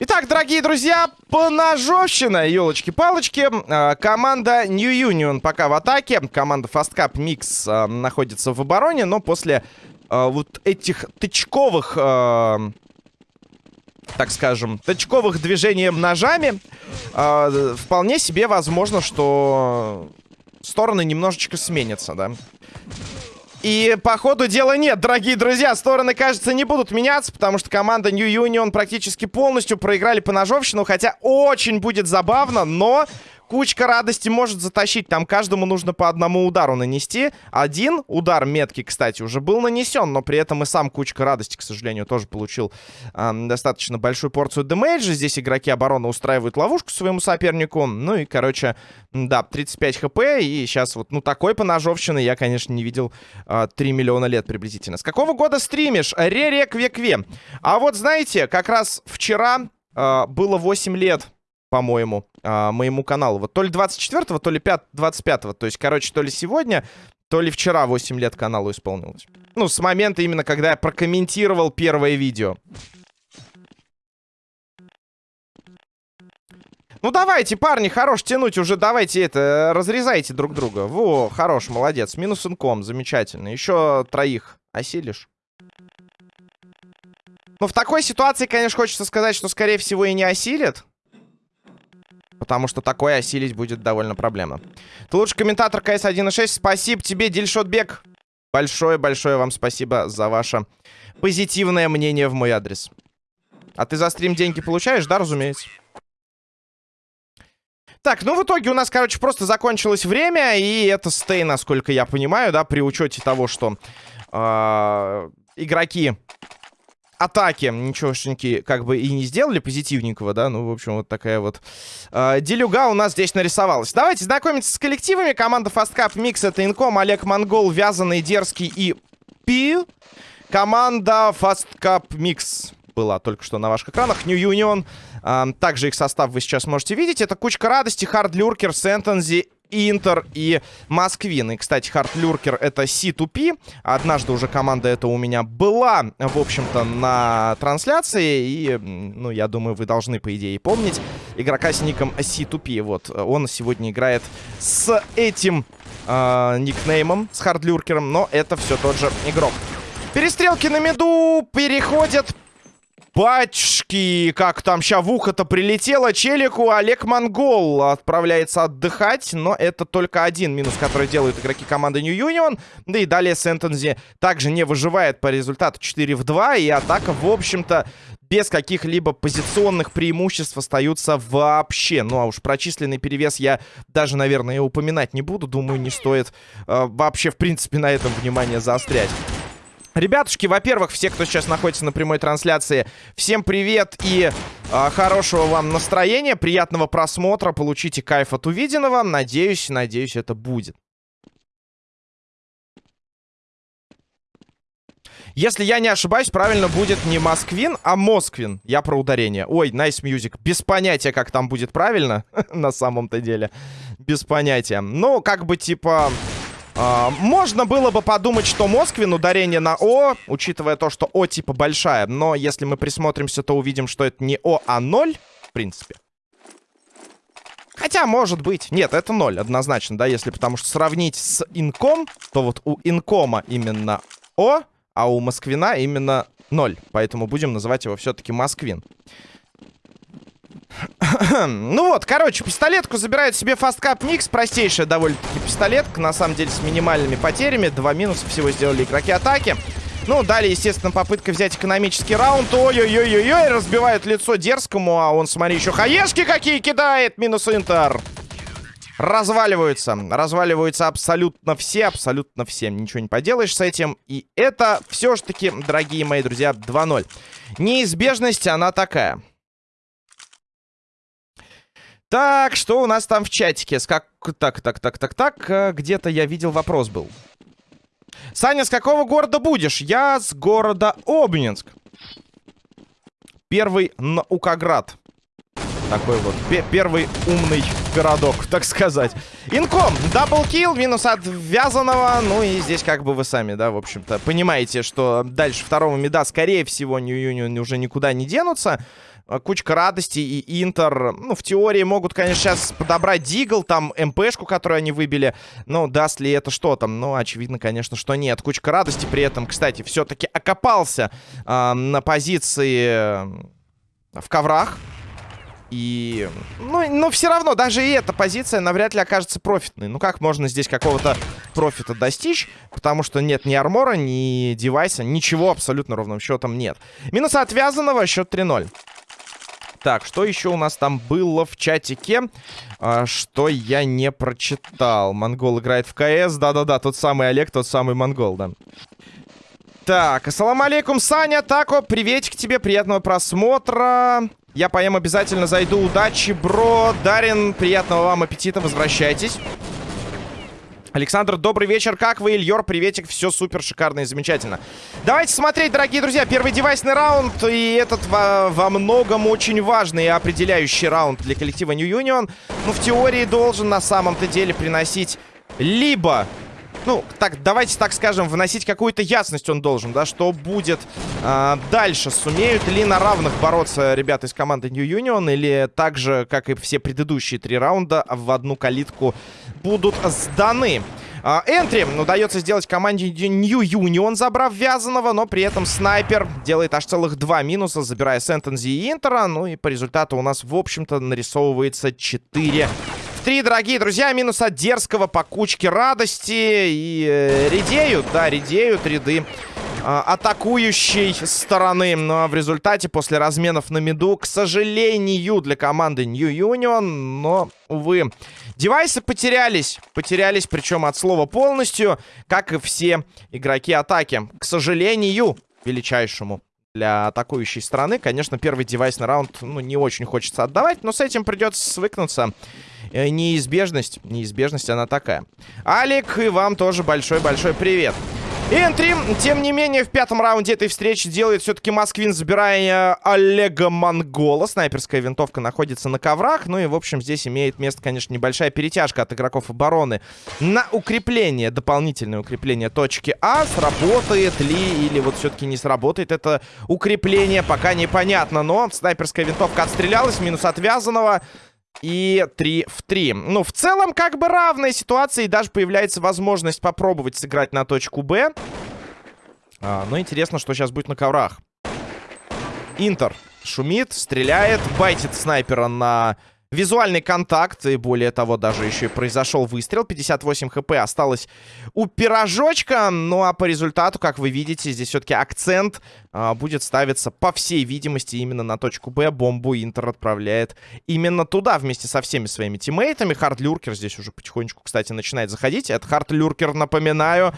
Итак, дорогие друзья, поножовщина, елочки-палочки. А, команда New Union пока в атаке. Команда Fast Cup Mix а, находится в обороне, но после а, вот этих тычковых, так скажем, тычковых движений ножами, а, вполне себе возможно, что стороны немножечко сменятся, да. И по ходу дела нет, дорогие друзья. Стороны, кажется, не будут меняться, потому что команда New Union практически полностью проиграли по ножовщину. Хотя очень будет забавно, но Кучка радости может затащить. Там каждому нужно по одному удару нанести. Один удар метки, кстати, уже был нанесен. Но при этом и сам Кучка радости, к сожалению, тоже получил э, достаточно большую порцию демейджа. Здесь игроки обороны устраивают ловушку своему сопернику. Ну и, короче, да, 35 хп. И сейчас вот, ну, такой поножовщины я, конечно, не видел э, 3 миллиона лет приблизительно. С какого года стримишь? Ререк векве. А вот, знаете, как раз вчера э, было 8 лет по-моему, а, моему каналу. Вот то ли 24-го, то ли 25-го. То есть, короче, то ли сегодня, то ли вчера 8 лет каналу исполнилось. Ну, с момента именно, когда я прокомментировал первое видео. Ну, давайте, парни, хорош тянуть уже. Давайте это, разрезайте друг друга. Во, хорош, молодец. Минус инком, замечательно. Еще троих осилишь. Ну, в такой ситуации, конечно, хочется сказать, что, скорее всего, и не осилит. Потому что такое осилить будет довольно проблемно. Ты лучший комментатор КС 1.6. Спасибо тебе, Дильшотбек. Большое-большое вам спасибо за ваше позитивное мнение в мой адрес. А ты за стрим деньги получаешь? Да, разумеется. Так, ну в итоге у нас, короче, просто закончилось время. И это стей, насколько я понимаю, да, при учете того, что э, игроки атаки ничегошеньки как бы и не сделали позитивненького, да, ну, в общем, вот такая вот э, делюга у нас здесь нарисовалась. Давайте знакомиться с коллективами. Команда Fast Cup Mix это Инком, Олег Монгол, Вязаный, Дерзкий и Пи. Команда Fast Cup Mix была только что на ваших экранах. New Union. Э, также их состав вы сейчас можете видеть. Это Кучка Радости, Хард Люркер, Сентензи Интер и Москвин. И, кстати, Хардлюркер это C2P. Однажды уже команда эта у меня была, в общем-то, на трансляции. И, ну, я думаю, вы должны, по идее, помнить. Игрока с ником C2P. Вот, он сегодня играет с этим э, никнеймом, с Хардлюркером. Но это все тот же игрок. Перестрелки на меду переходят Батюшки, как там ща в ухо-то прилетело челику. Олег Монгол отправляется отдыхать, но это только один минус, который делают игроки команды New Union. Да и далее Сентензи также не выживает по результату 4 в 2. И атака, в общем-то, без каких-либо позиционных преимуществ остаются вообще. Ну, а уж прочисленный перевес я даже, наверное, упоминать не буду. Думаю, не стоит э, вообще, в принципе, на этом внимание заострять. Ребятушки, во-первых, все, кто сейчас находится на прямой трансляции, всем привет и э, хорошего вам настроения, приятного просмотра, получите кайф от увиденного. Надеюсь, надеюсь, это будет. Если я не ошибаюсь, правильно будет не Москвин, а Москвин. Я про ударение. Ой, nice music. Без понятия, как там будет правильно, на самом-то деле. Без понятия. Ну, как бы, типа... А, можно было бы подумать, что Москвин ударение на О, учитывая то, что О типа большая. Но если мы присмотримся, то увидим, что это не О, а 0, в принципе. Хотя, может быть. Нет, это 0, однозначно, да, если потому что сравнить с инком, то вот у инкома именно О, а у Москвина именно 0. Поэтому будем называть его все-таки Москвин. ну вот, короче, пистолетку забирает себе фасткап Никс. Простейшая довольно-таки пистолетка. На самом деле с минимальными потерями. Два минуса всего сделали игроки атаки. Ну, далее, естественно, попытка взять экономический раунд. Ой-ой-ой-ой-ой, разбивают лицо дерзкому. А он, смотри, еще хаешки какие кидает. Минус Интер. Разваливаются. Разваливаются абсолютно все, абсолютно все. Ничего не поделаешь с этим. И это все-таки, дорогие мои друзья, 2-0. Неизбежность, она такая. Так, что у нас там в чатике? С как... Так, так, так, так, так. Э, где-то я видел вопрос был. Саня, с какого города будешь? Я с города Обнинск. Первый Наукоград. Такой вот первый умный городок, так сказать. Инком, даблкил, минус от вязаного. Ну и здесь как бы вы сами, да, в общем-то, понимаете, что дальше второго меда, скорее всего, Нью-Юнион уже никуда не денутся. А, кучка радости и Интер, ну, в теории могут, конечно, сейчас подобрать Дигл, там, МПшку, которую они выбили. Но даст ли это что там? Ну, очевидно, конечно, что нет. Кучка радости при этом, кстати, все-таки окопался э, на позиции в коврах. И, ну, но все равно, даже и эта позиция навряд ли окажется профитной. Ну, как можно здесь какого-то профита достичь? Потому что нет ни армора, ни девайса, ничего абсолютно ровным счетом нет. Минус отвязанного, счет 3-0. Так, что еще у нас там было в чатике, а, что я не прочитал? Монгол играет в КС. Да-да-да, тот самый Олег, тот самый Монгол, да. Так, ассаламу алейкум, Саня, Тако, приветик тебе, приятного просмотра. Я поем обязательно зайду. Удачи, бро. Дарин, приятного вам аппетита, возвращайтесь. Александр, добрый вечер. Как вы, Ильёр? Приветик. Все супер, шикарно и замечательно. Давайте смотреть, дорогие друзья. Первый девайсный раунд. И этот во, во многом очень важный и определяющий раунд для коллектива New Union. Ну, в теории должен на самом-то деле приносить либо ну, так, давайте так скажем, вносить какую-то ясность он должен, да, что будет э, дальше. Сумеют ли на равных бороться ребята из команды New Union, или так же, как и все предыдущие три раунда, в одну калитку будут сданы. А, энтри удается сделать команде New Union, забрав Вязаного, но при этом снайпер делает аж целых два минуса, забирая Сентензи и Интера. Ну и по результату у нас, в общем-то, нарисовывается 4 3, дорогие друзья. Минус от дерзкого по кучке радости. И э, редеют, да, редеют ряды э, атакующей стороны. Но в результате, после разменов на миду, к сожалению, для команды New Union, но, увы, девайсы потерялись. Потерялись, причем от слова полностью, как и все игроки атаки. К сожалению, величайшему для атакующей стороны. Конечно, первый девайс на раунд ну, не очень хочется отдавать, но с этим придется свыкнуться. Э, неизбежность, неизбежность она такая. Алик, и вам тоже большой-большой привет. Энтри, тем не менее, в пятом раунде этой встречи делает все-таки Москвин, забирая Олега Монгола. Снайперская винтовка находится на коврах. Ну и, в общем, здесь имеет место, конечно, небольшая перетяжка от игроков обороны на укрепление, дополнительное укрепление точки А. Сработает ли или вот все-таки не сработает это укрепление, пока непонятно. Но снайперская винтовка отстрелялась, минус отвязанного. И 3 в 3. Ну, в целом, как бы равная ситуация. И даже появляется возможность попробовать сыграть на точку Б. А, но интересно, что сейчас будет на коврах. Интер шумит, стреляет, байтит снайпера на Визуальный контакт, и более того, даже еще и произошел выстрел. 58 хп осталось у пирожочка. Ну а по результату, как вы видите, здесь все-таки акцент а, будет ставиться, по всей видимости, именно на точку Б. Бомбу Интер отправляет именно туда, вместе со всеми своими тиммейтами. Хардлюркер здесь уже потихонечку, кстати, начинает заходить. Это Хардлюркер, напоминаю.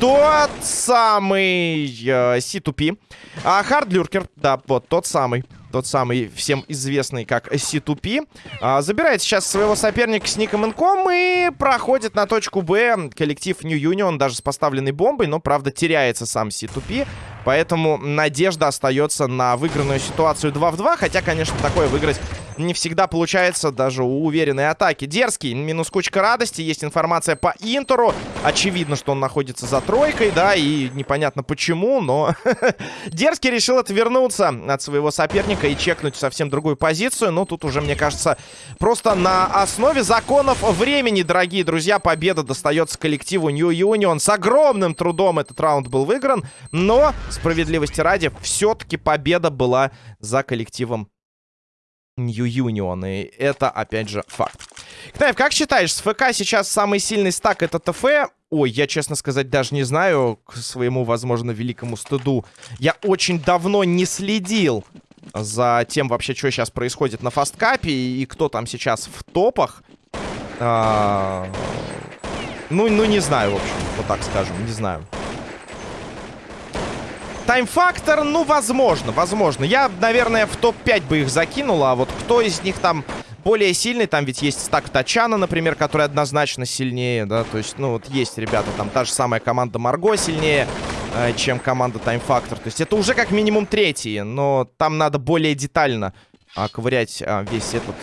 Тот самый э, C2P. А Хардлюркер, да, вот тот самый тот самый всем известный как C2P, а, забирает сейчас своего соперника с ником Инком и проходит на точку Б коллектив New Union, даже с поставленной бомбой, но, правда, теряется сам C2P, поэтому надежда остается на выигранную ситуацию 2 в 2, хотя, конечно, такое выиграть не всегда получается даже у уверенной атаки. Дерзкий, минус кучка радости. Есть информация по Интеру. Очевидно, что он находится за тройкой, да, и непонятно почему, но Дерзкий решил отвернуться от своего соперника и чекнуть совсем другую позицию. Но тут уже, мне кажется, просто на основе законов времени, дорогие друзья, победа достается коллективу New Union. С огромным трудом этот раунд был выигран, но, справедливости ради, все-таки победа была за коллективом New Union. И это, опять же, факт. Кнайф, как считаешь, с ФК сейчас самый сильный стак это ТФ? Ой, я, честно сказать, даже не знаю, к своему, возможно, великому стыду. Я очень давно не следил за тем вообще, что сейчас происходит на фасткапе и кто там сейчас в топах. А... Ну, ну, не знаю, в общем, вот так скажем, не знаю. Тайм-фактор, ну, возможно, возможно. Я, наверное, в топ-5 бы их закинул, а вот кто из них там более сильный, там ведь есть стак Тачана, например, который однозначно сильнее, да, то есть, ну, вот есть ребята, там та же самая команда Марго сильнее, э, чем команда Тайм-фактор, то есть это уже как минимум третьи, но там надо более детально а, ковырять а, весь этот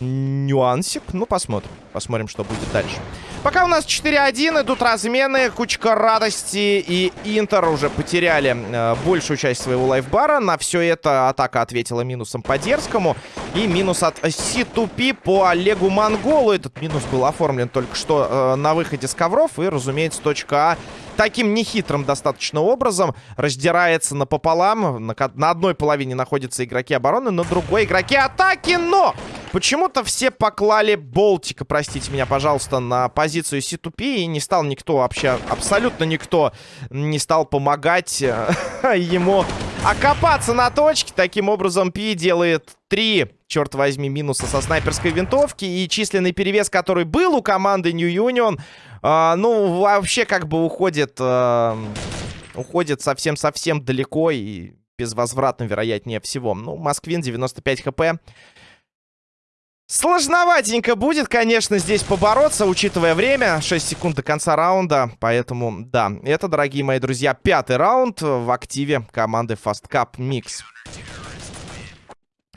нюансик. Ну, посмотрим. Посмотрим, что будет дальше. Пока у нас 4-1, идут размены. Кучка радости и Интер уже потеряли э, большую часть своего лайфбара. На все это атака ответила минусом по Дерзкому. И минус от Си-Тупи по Олегу Монголу. Этот минус был оформлен только что э, на выходе с ковров. И, разумеется, точка А таким нехитрым достаточно образом раздирается напополам. На, на одной половине находятся игроки обороны, на другой игроки атаки, но... Почему-то все поклали Болтика, простите меня, пожалуйста, на позицию C2P, и не стал никто вообще, абсолютно никто не стал помогать э, ему окопаться на точке. Таким образом, Пи делает три, черт возьми, минуса со снайперской винтовки, и численный перевес, который был у команды New Union, а, ну, вообще как бы уходит... А, уходит совсем-совсем далеко и безвозвратно, вероятнее всего. Ну, Москвин, 95 хп. Сложноватенько будет, конечно, здесь побороться, учитывая время. 6 секунд до конца раунда. Поэтому, да, это, дорогие мои друзья, пятый раунд в активе команды Fast Cup Mix.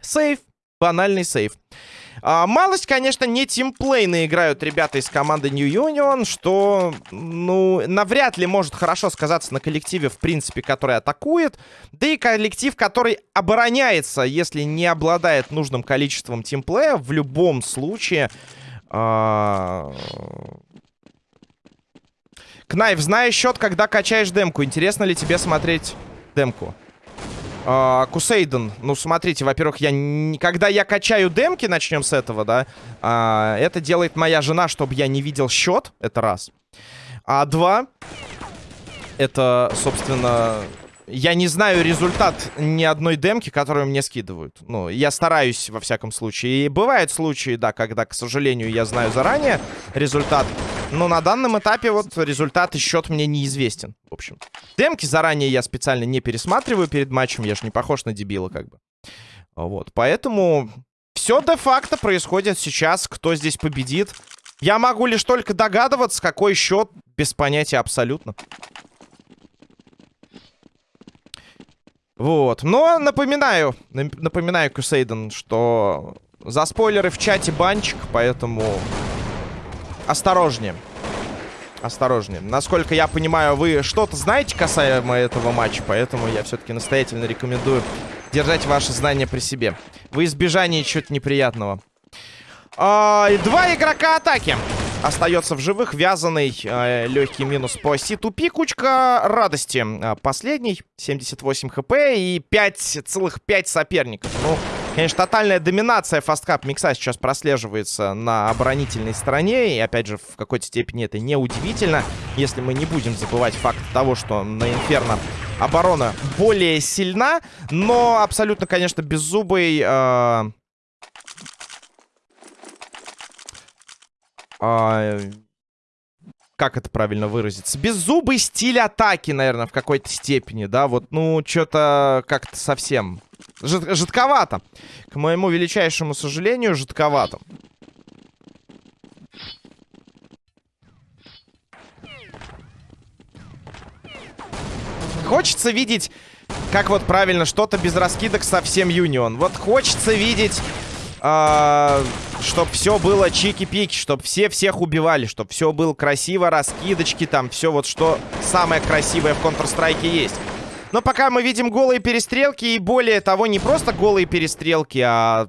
Сейф. Банальный сейф. А, малость, конечно, не тимплейно играют ребята из команды New Union, что, ну, навряд ли может хорошо сказаться на коллективе, в принципе, который атакует. Да и коллектив, который обороняется, если не обладает нужным количеством тимплея, в любом случае... А... Кнайф, знаешь счет, когда качаешь демку. Интересно ли тебе смотреть демку? Uh, Кусейден, ну смотрите, во-первых, я когда я качаю демки, начнем с этого, да, uh, это делает моя жена, чтобы я не видел счет, это раз. А два, это, собственно, я не знаю результат ни одной демки, которую мне скидывают. Ну, я стараюсь, во всяком случае. И бывают случаи, да, когда, к сожалению, я знаю заранее результат. Но на данном этапе вот результат и счет мне неизвестен. В общем, демки заранее я специально не пересматриваю перед матчем. Я же не похож на дебила, как бы. Вот, поэтому все де-факто происходит сейчас. Кто здесь победит? Я могу лишь только догадываться, какой счет, без понятия абсолютно. Вот. Но напоминаю, напоминаю, Кусейден, что за спойлеры в чате банчик, поэтому осторожнее. Осторожнее. Насколько я понимаю, вы что-то знаете касаемо этого матча, поэтому я все-таки настоятельно рекомендую держать ваши знания при себе. В избежании чего-то неприятного. А, два игрока атаки остается в живых. Вязаный э, легкий минус по Си-тупи. Кучка радости. Э, последний. 78 хп и 5, целых 5 соперников. Ну, конечно, тотальная доминация фасткап микса сейчас прослеживается на оборонительной стороне. И, опять же, в какой-то степени это неудивительно, если мы не будем забывать факт того, что на Инферно оборона более сильна. Но абсолютно, конечно, беззубый... Э А, как это правильно выразиться? Беззубый стиль атаки, наверное, в какой-то степени, да? Вот, ну, что-то как-то совсем... Жид жидковато. К моему величайшему сожалению, жидковато. Хочется видеть, как вот правильно, что-то без раскидок совсем Юнион. Вот хочется видеть э, чтобы все было чики-пики, чтобы все всех убивали, чтобы все было красиво, раскидочки там, все вот что самое красивое в Counter-Strike есть. Но пока мы видим голые перестрелки, и более того, не просто голые перестрелки, а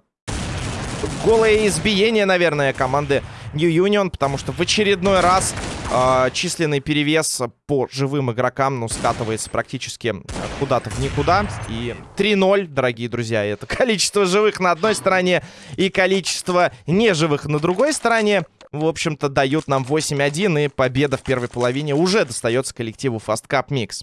голое избиение, наверное, команды New Union, потому что в очередной раз э, численный перевес по живым игрокам, ну, скатывается практически куда-то в никуда. И 3-0, дорогие друзья, это количество живых на одной стороне и количество неживых на другой стороне. В общем-то, дают нам 8-1, и победа в первой половине уже достается коллективу Fast Cup Mix.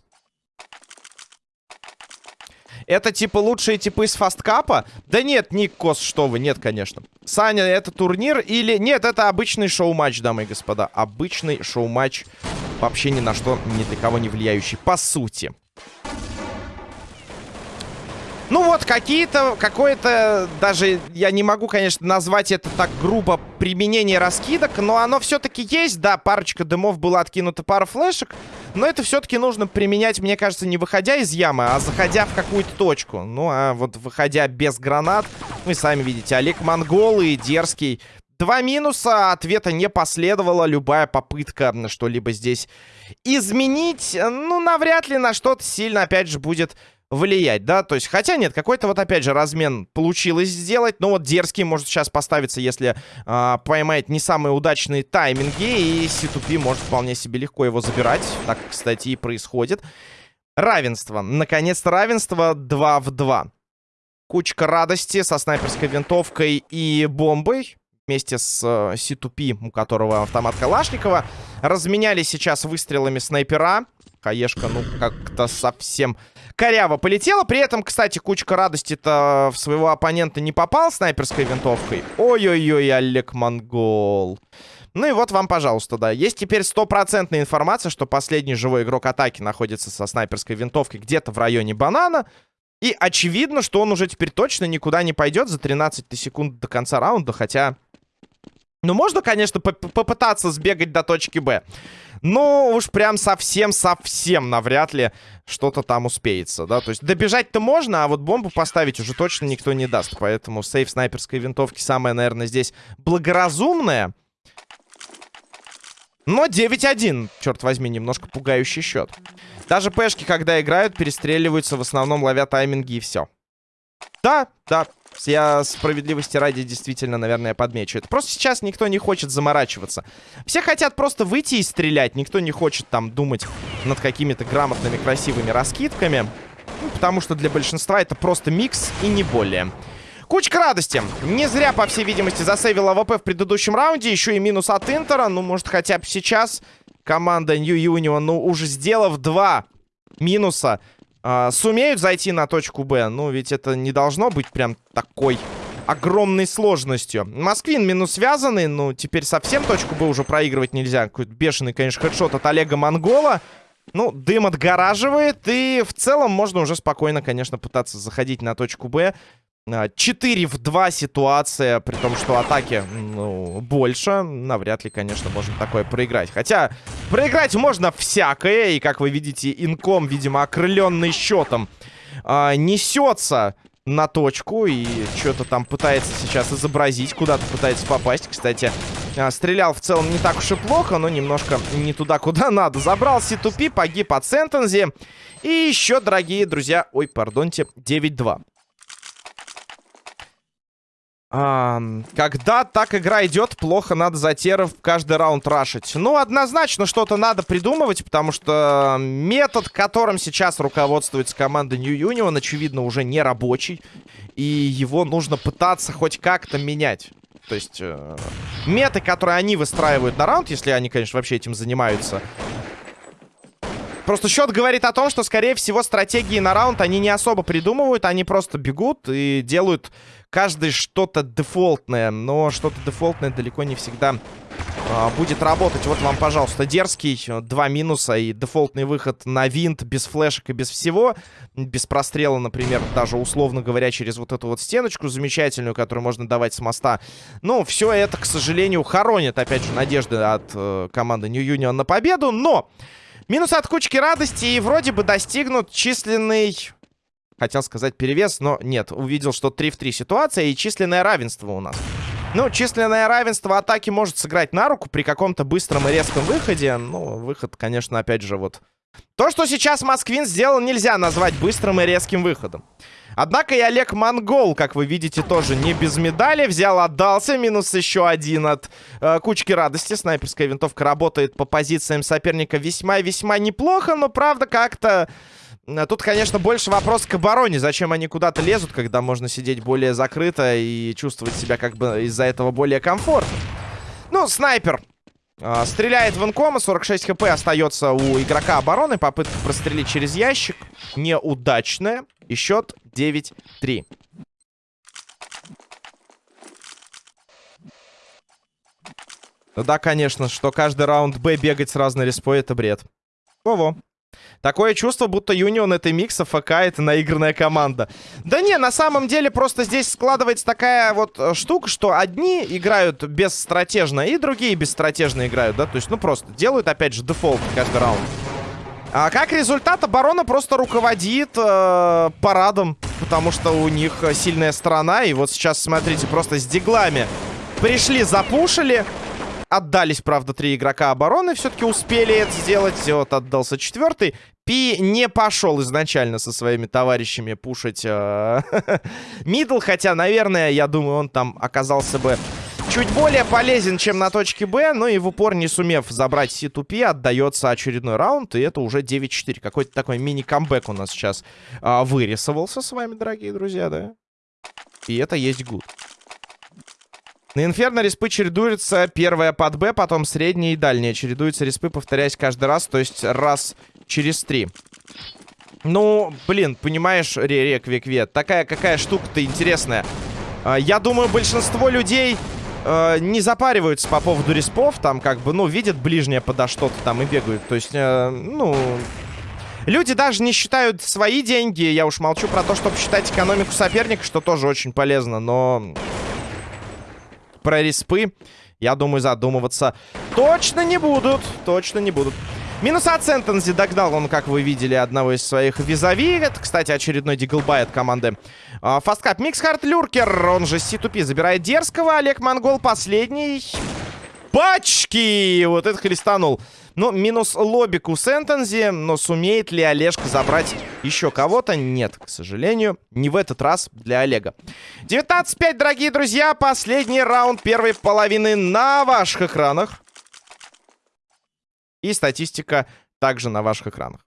Это типа лучшие типы из фасткапа? Да нет, Ник Кос, что вы, нет, конечно. Саня, это турнир или... Нет, это обычный шоу-матч, дамы и господа. Обычный шоу-матч, вообще ни на что, ни для кого не влияющий, по сути. Ну вот, какие-то, какое-то, даже я не могу, конечно, назвать это так грубо, применение раскидок, но оно все-таки есть, да, парочка дымов была откинута, пара флешек, Но это все-таки нужно применять, мне кажется, не выходя из ямы, а заходя в какую-то точку. Ну, а вот выходя без гранат, вы сами видите, Олег Монгол и Дерзкий. Два минуса, ответа не последовало. Любая попытка что-либо здесь изменить, ну, навряд ли на что-то сильно, опять же, будет влиять, да, то есть, хотя нет, какой-то вот опять же размен получилось сделать, но вот дерзкий может сейчас поставиться, если э, поймает не самые удачные тайминги, и C2P может вполне себе легко его забирать, так, кстати, и происходит. Равенство, наконец-то равенство 2 в 2. Кучка радости со снайперской винтовкой и бомбой вместе с э, C2P, у которого автомат Калашникова, разменяли сейчас выстрелами снайпера. Хаешка, ну, как-то совсем коряво полетела. При этом, кстати, кучка радости-то в своего оппонента не попал снайперской винтовкой. Ой-ой-ой, Олег Монгол. Ну и вот вам, пожалуйста, да. Есть теперь стопроцентная информация, что последний живой игрок атаки находится со снайперской винтовкой где-то в районе банана. И очевидно, что он уже теперь точно никуда не пойдет за 13 секунд до конца раунда, хотя... Ну, можно, конечно, попытаться сбегать до точки Б. Но уж прям совсем-совсем навряд ли что-то там успеется, да. То есть добежать-то можно, а вот бомбу поставить уже точно никто не даст. Поэтому сейф снайперской винтовки самое, наверное, здесь благоразумное. Но 9-1, черт возьми, немножко пугающий счет. Даже пешки, когда играют, перестреливаются, в основном ловят тайминги и все. Да, да, я справедливости ради действительно, наверное, подмечу. Это просто сейчас никто не хочет заморачиваться. Все хотят просто выйти и стрелять. Никто не хочет там думать над какими-то грамотными, красивыми раскидками. Ну, потому что для большинства это просто микс и не более. Кучка радости. Не зря, по всей видимости, засейвил АВП в предыдущем раунде. Еще и минус от Интера. Ну, может, хотя бы сейчас команда New Union, ну, уже сделав два минуса, э, сумеют зайти на точку Б. Ну, ведь это не должно быть прям такой огромной сложностью. Москвин минус связанный. Ну, теперь совсем точку Б уже проигрывать нельзя. Какой-то бешеный, конечно, хедшот от Олега Монгола. Ну, дым отгораживает. И в целом можно уже спокойно, конечно, пытаться заходить на точку Б. 4 в 2 ситуация, при том, что атаки, ну, больше. Навряд ли, конечно, можно такое проиграть. Хотя, проиграть можно всякое. И, как вы видите, инком, видимо, окрыленный счетом, э, несется на точку. И что-то там пытается сейчас изобразить, куда-то пытается попасть. Кстати, э, стрелял в целом не так уж и плохо, но немножко не туда, куда надо. Забрал C2P, погиб от Сентензи. И еще, дорогие друзья, ой, пардонте, 9-2. Когда так игра идет, плохо надо за теров каждый раунд рашить. Ну, однозначно что-то надо придумывать, потому что метод, которым сейчас руководствуется команда New Union, очевидно, уже не рабочий. И его нужно пытаться хоть как-то менять. То есть, э, меты, которые они выстраивают на раунд, если они, конечно, вообще этим занимаются, Просто счет говорит о том, что, скорее всего, стратегии на раунд они не особо придумывают. Они просто бегут и делают каждый что-то дефолтное. Но что-то дефолтное далеко не всегда а, будет работать. Вот вам, пожалуйста, дерзкий. Два минуса и дефолтный выход на винт без флешек и без всего. Без прострела, например, даже условно говоря, через вот эту вот стеночку замечательную, которую можно давать с моста. Ну, все это, к сожалению, хоронит, опять же, надежды от э, команды New Union на победу. Но... Минус от кучки радости и вроде бы достигнут численный... Хотел сказать перевес, но нет. Увидел, что 3 в 3 ситуация и численное равенство у нас. Ну, численное равенство атаки может сыграть на руку при каком-то быстром и резком выходе. Ну, выход, конечно, опять же, вот... То, что сейчас Москвин сделал, нельзя назвать быстрым и резким выходом. Однако и Олег Монгол, как вы видите, тоже не без медали. Взял, отдался. Минус еще один от э, кучки радости. Снайперская винтовка работает по позициям соперника весьма-весьма неплохо. Но, правда, как-то... Э, тут, конечно, больше вопрос к обороне. Зачем они куда-то лезут, когда можно сидеть более закрыто и чувствовать себя как бы из-за этого более комфортно. Ну, снайпер э, стреляет в инкома. 46 хп остается у игрока обороны. Попытка прострелить через ящик. Неудачная. И счет 9-3. Ну да, конечно, что каждый раунд Б бегать с разной респой, это бред. Во-во. Такое чувство, будто Юнион это микс, а ФК это наигранная команда. Да не, на самом деле просто здесь складывается такая вот э, штука, что одни играют бесстратежно, и другие бесстратежно играют, да? То есть, ну просто делают, опять же, дефолт каждый раунд. А как результат, оборона просто руководит э, парадом, потому что у них сильная сторона. И вот сейчас, смотрите, просто с диглами пришли, запушили. Отдались, правда, три игрока обороны. Все-таки успели это сделать. Вот отдался четвертый. Пи не пошел изначально со своими товарищами пушить э, мидл. Хотя, наверное, я думаю, он там оказался бы чуть более полезен, чем на точке Б. Но и в упор, не сумев забрать C2P, отдается очередной раунд. И это уже 9-4. Какой-то такой мини-камбэк у нас сейчас э, вырисовался с вами, дорогие друзья, да? И это есть гуд. На Инферно респы чередуются. Первая под Б, потом средняя и дальняя. Чередуются респы, повторяясь каждый раз, то есть раз через три. Ну, блин, понимаешь, Ререк такая какая штука-то интересная. А, я думаю, большинство людей э, не запариваются по поводу респов. Там как бы, ну, видят ближнее подо что-то там и бегают. То есть, э, ну... Люди даже не считают свои деньги. Я уж молчу про то, чтобы считать экономику соперника, что тоже очень полезно. Но про респы, я думаю, задумываться точно не будут. Точно не будут. Минус от Сентензи догнал он, как вы видели, одного из своих визави. Это, кстати, очередной диглбай от команды Фасткап. Миксхард Люркер, он же C2P, забирает дерзкого. Олег Монгол последний. Пачки! Вот это хлестанул. Ну, минус лобик у Сентензи, но сумеет ли Олежка забрать еще кого-то? Нет, к сожалению, не в этот раз для Олега. 19-5, дорогие друзья, последний раунд первой половины на ваших экранах. И статистика также на ваших экранах.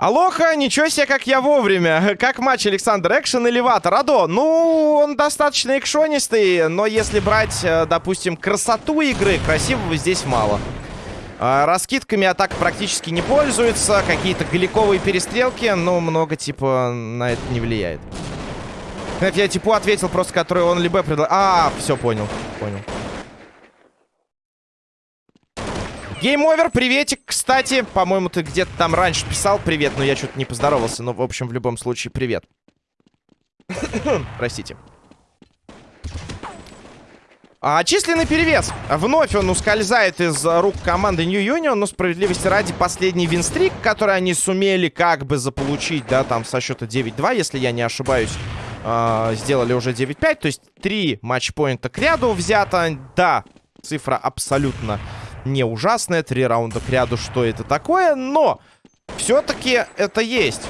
Алоха, ничего себе, как я вовремя. Как матч Александр Экшен или Вата? Радо, ну, он достаточно экшонистый, но если брать, э, допустим, красоту игры, красивого здесь мало. А, раскидками атак практически не пользуется. Какие-то галиковые перестрелки, но много, типа, на это не влияет. Я типу ответил просто, который он либо предлагал. А, все, понял, понял. Game Over, приветик. Кстати, по-моему, ты где-то там раньше писал привет, но я что-то не поздоровался. Но, в общем, в любом случае, привет. Простите. А, численный перевес. Вновь он ускользает из рук команды New Union, но справедливости ради последний винстрик, который они сумели как бы заполучить, да, там со счета 9-2, если я не ошибаюсь, э, сделали уже 9-5, то есть три матчпоинта к ряду взято. Да, цифра абсолютно не ужасная. Три раунда к ряду, что это такое. Но все-таки это есть.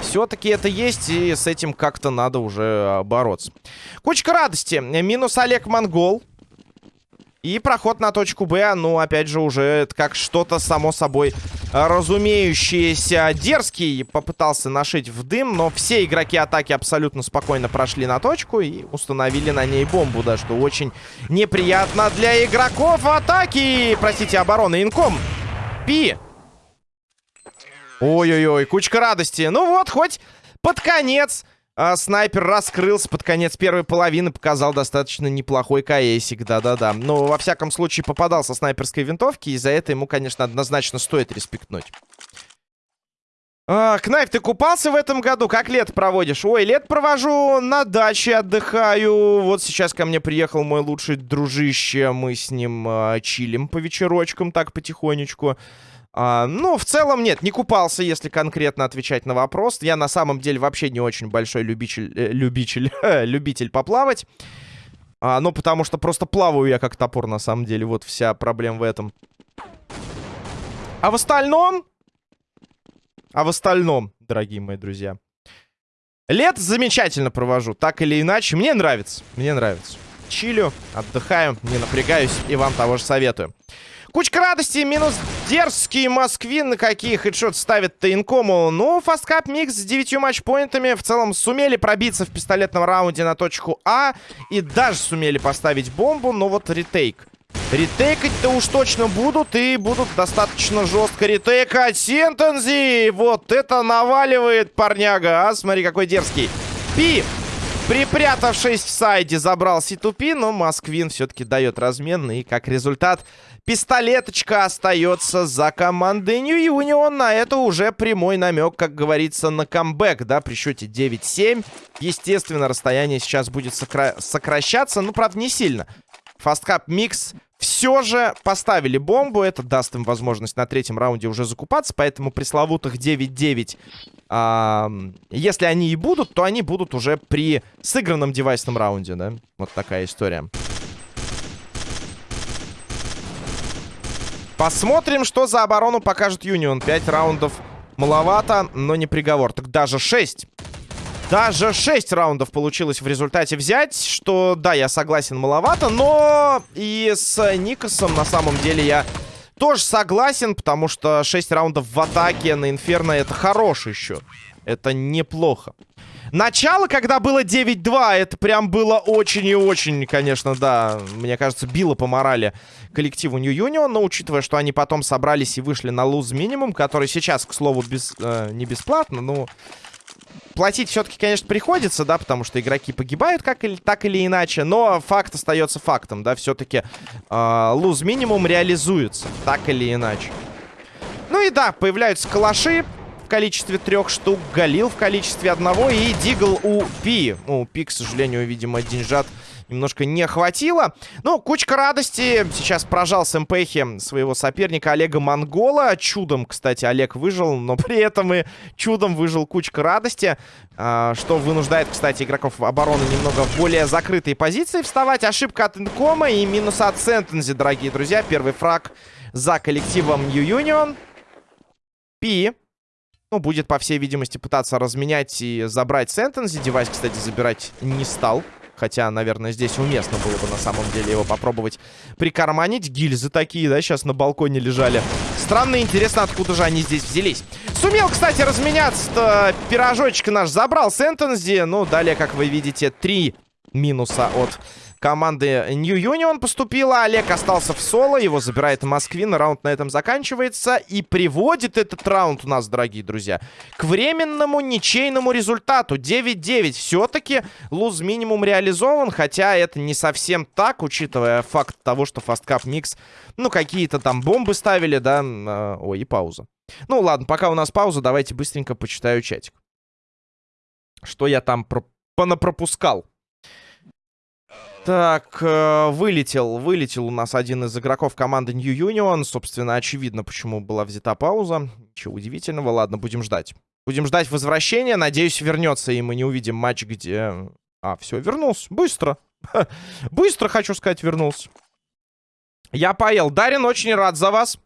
Все-таки это есть, и с этим как-то надо уже бороться. Кучка радости. Минус Олег Монгол. И проход на точку Б, ну, опять же, уже как что-то само собой разумеющееся. Дерзкий попытался нашить в дым, но все игроки атаки абсолютно спокойно прошли на точку и установили на ней бомбу, да, что очень неприятно для игроков атаки. Простите, обороны. Инком. Пи. Ой-ой-ой, кучка радости. Ну вот, хоть под конец а, снайпер раскрылся под конец первой половины, показал достаточно неплохой КСик, да-да-да. Но, во всяком случае, попадался снайперской винтовки, и за это ему, конечно, однозначно стоит респектнуть. А, Кнайф, ты купался в этом году? Как лет проводишь? Ой, лет провожу на даче, отдыхаю. Вот сейчас ко мне приехал мой лучший дружище. Мы с ним а, чилим по вечерочкам так потихонечку. А, ну, в целом, нет, не купался, если конкретно отвечать на вопрос. Я на самом деле вообще не очень большой любитель, э, любитель, любитель поплавать. А, ну, потому что просто плаваю я как топор, на самом деле. Вот вся проблема в этом. А в остальном... А в остальном, дорогие мои друзья. Лет замечательно провожу, так или иначе. Мне нравится, мне нравится. Чилю, отдыхаю, не напрягаюсь и вам того же советую. Кучка радости, минус дерзкий Москвин. На какие хедшот ставит Тейнкому. Ну, фасткап микс с 9 матчпоинтами. В целом сумели пробиться в пистолетном раунде на точку А. И даже сумели поставить бомбу. Но вот ретейк. Ретейкать-то уж точно будут. И будут достаточно жестко ретейкать. Сентензи! Вот это наваливает парняга. А, смотри, какой дерзкий. Пи! Припрятавшись в сайде, забрал C2P, но Москвин все-таки дает размен. И как результат, пистолеточка остается за командой New Union. На это уже прямой намек, как говорится, на камбэк, да, при счете 9-7. Естественно, расстояние сейчас будет сокра сокращаться, ну, правда, не сильно. Фасткап Микс все же поставили бомбу. Это даст им возможность на третьем раунде уже закупаться. Поэтому пресловутых 9-9, а, если они и будут, то они будут уже при сыгранном девайсном раунде, да? Вот такая история. Посмотрим, что за оборону покажет Юнион. 5 раундов маловато, но не приговор. Так даже 6. Даже 6 раундов получилось в результате взять, что, да, я согласен, маловато, но и с Никосом на самом деле я тоже согласен, потому что 6 раундов в атаке на Инферно это хороший счет. Это неплохо. Начало, когда было 9-2, это прям было очень и очень, конечно, да, мне кажется, било по морали коллективу New Union, но учитывая, что они потом собрались и вышли на луз минимум, который сейчас, к слову, без, э, не бесплатно, ну, платить все-таки, конечно, приходится, да, потому что игроки погибают как или, так или иначе, но факт остается фактом, да, все-таки э, луз минимум реализуется, так или иначе. Ну и да, появляются калаши в количестве трех штук, Галил в количестве одного и Дигл у Пи. Ну, Пи, к сожалению, видимо, деньжат немножко не хватило. Ну, кучка радости. Сейчас прожал с МПХи своего соперника Олега Монгола. Чудом, кстати, Олег выжил, но при этом и чудом выжил кучка радости. А, что вынуждает, кстати, игроков обороны немного в более закрытые позиции вставать. Ошибка от Инкома и минус от Сентензи, дорогие друзья. Первый фраг за коллективом New Union. Пи. Ну, будет, по всей видимости, пытаться разменять и забрать Сентензи. Девайс, кстати, забирать не стал. Хотя, наверное, здесь уместно было бы на самом деле его попробовать прикарманить. Гильзы такие, да, сейчас на балконе лежали. Странно интересно, откуда же они здесь взялись. Сумел, кстати, разменяться-то. Пирожочек наш забрал Сентензи. Ну, далее, как вы видите, три минуса от команды New Union поступила. Олег остался в соло. Его забирает Москвин. Раунд на этом заканчивается. И приводит этот раунд у нас, дорогие друзья, к временному ничейному результату. 9-9. Все-таки луз минимум реализован. Хотя это не совсем так, учитывая факт того, что Cup Mix, ну, какие-то там бомбы ставили, да. Э, ой, и пауза. Ну, ладно, пока у нас пауза, давайте быстренько почитаю чатик. Что я там про понапропускал. Так, э, вылетел, вылетел у нас один из игроков команды New Union. Собственно, очевидно, почему была взята пауза. Ничего удивительного. Ладно, будем ждать. Будем ждать возвращения. Надеюсь, вернется, и мы не увидим матч, где... А, все, вернулся. Быстро. Быстро, хочу сказать, вернулся. Я поел. Дарин, очень рад за вас.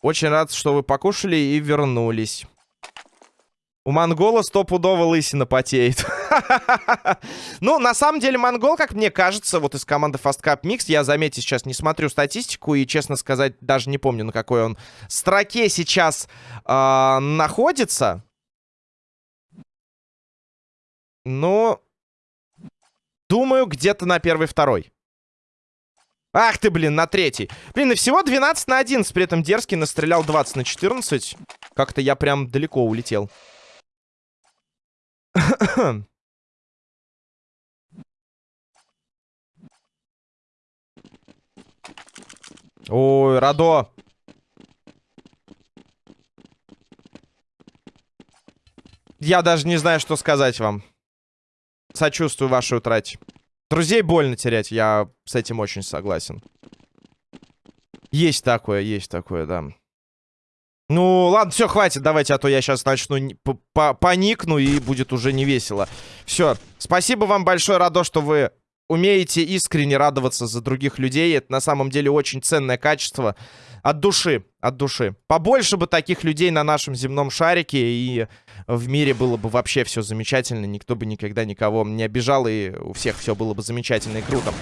Очень рад, что вы покушали и вернулись. У монгола стопудово лысина потеет. ну, на самом деле, монгол, как мне кажется, вот из команды Fast Cup Mix, я, заметьте, сейчас не смотрю статистику и, честно сказать, даже не помню, на какой он строке сейчас э, находится. Ну, думаю, где-то на первый-второй. Ах ты, блин, на третий. Блин, и всего 12 на 11. При этом Дерзкий настрелял 20 на 14. Как-то я прям далеко улетел. Ой, Радо. Я даже не знаю, что сказать вам. Сочувствую вашей утрате. Друзей больно терять, я с этим очень согласен. Есть такое, есть такое, да. Ну, ладно, все, хватит, давайте, а то я сейчас начну паникну и будет уже не весело. Все, спасибо вам большое, Радо, что вы умеете искренне радоваться за других людей. Это на самом деле очень ценное качество. От души, от души. Побольше бы таких людей на нашем земном шарике, и в мире было бы вообще все замечательно. Никто бы никогда никого не обижал, и у всех все было бы замечательно и круто.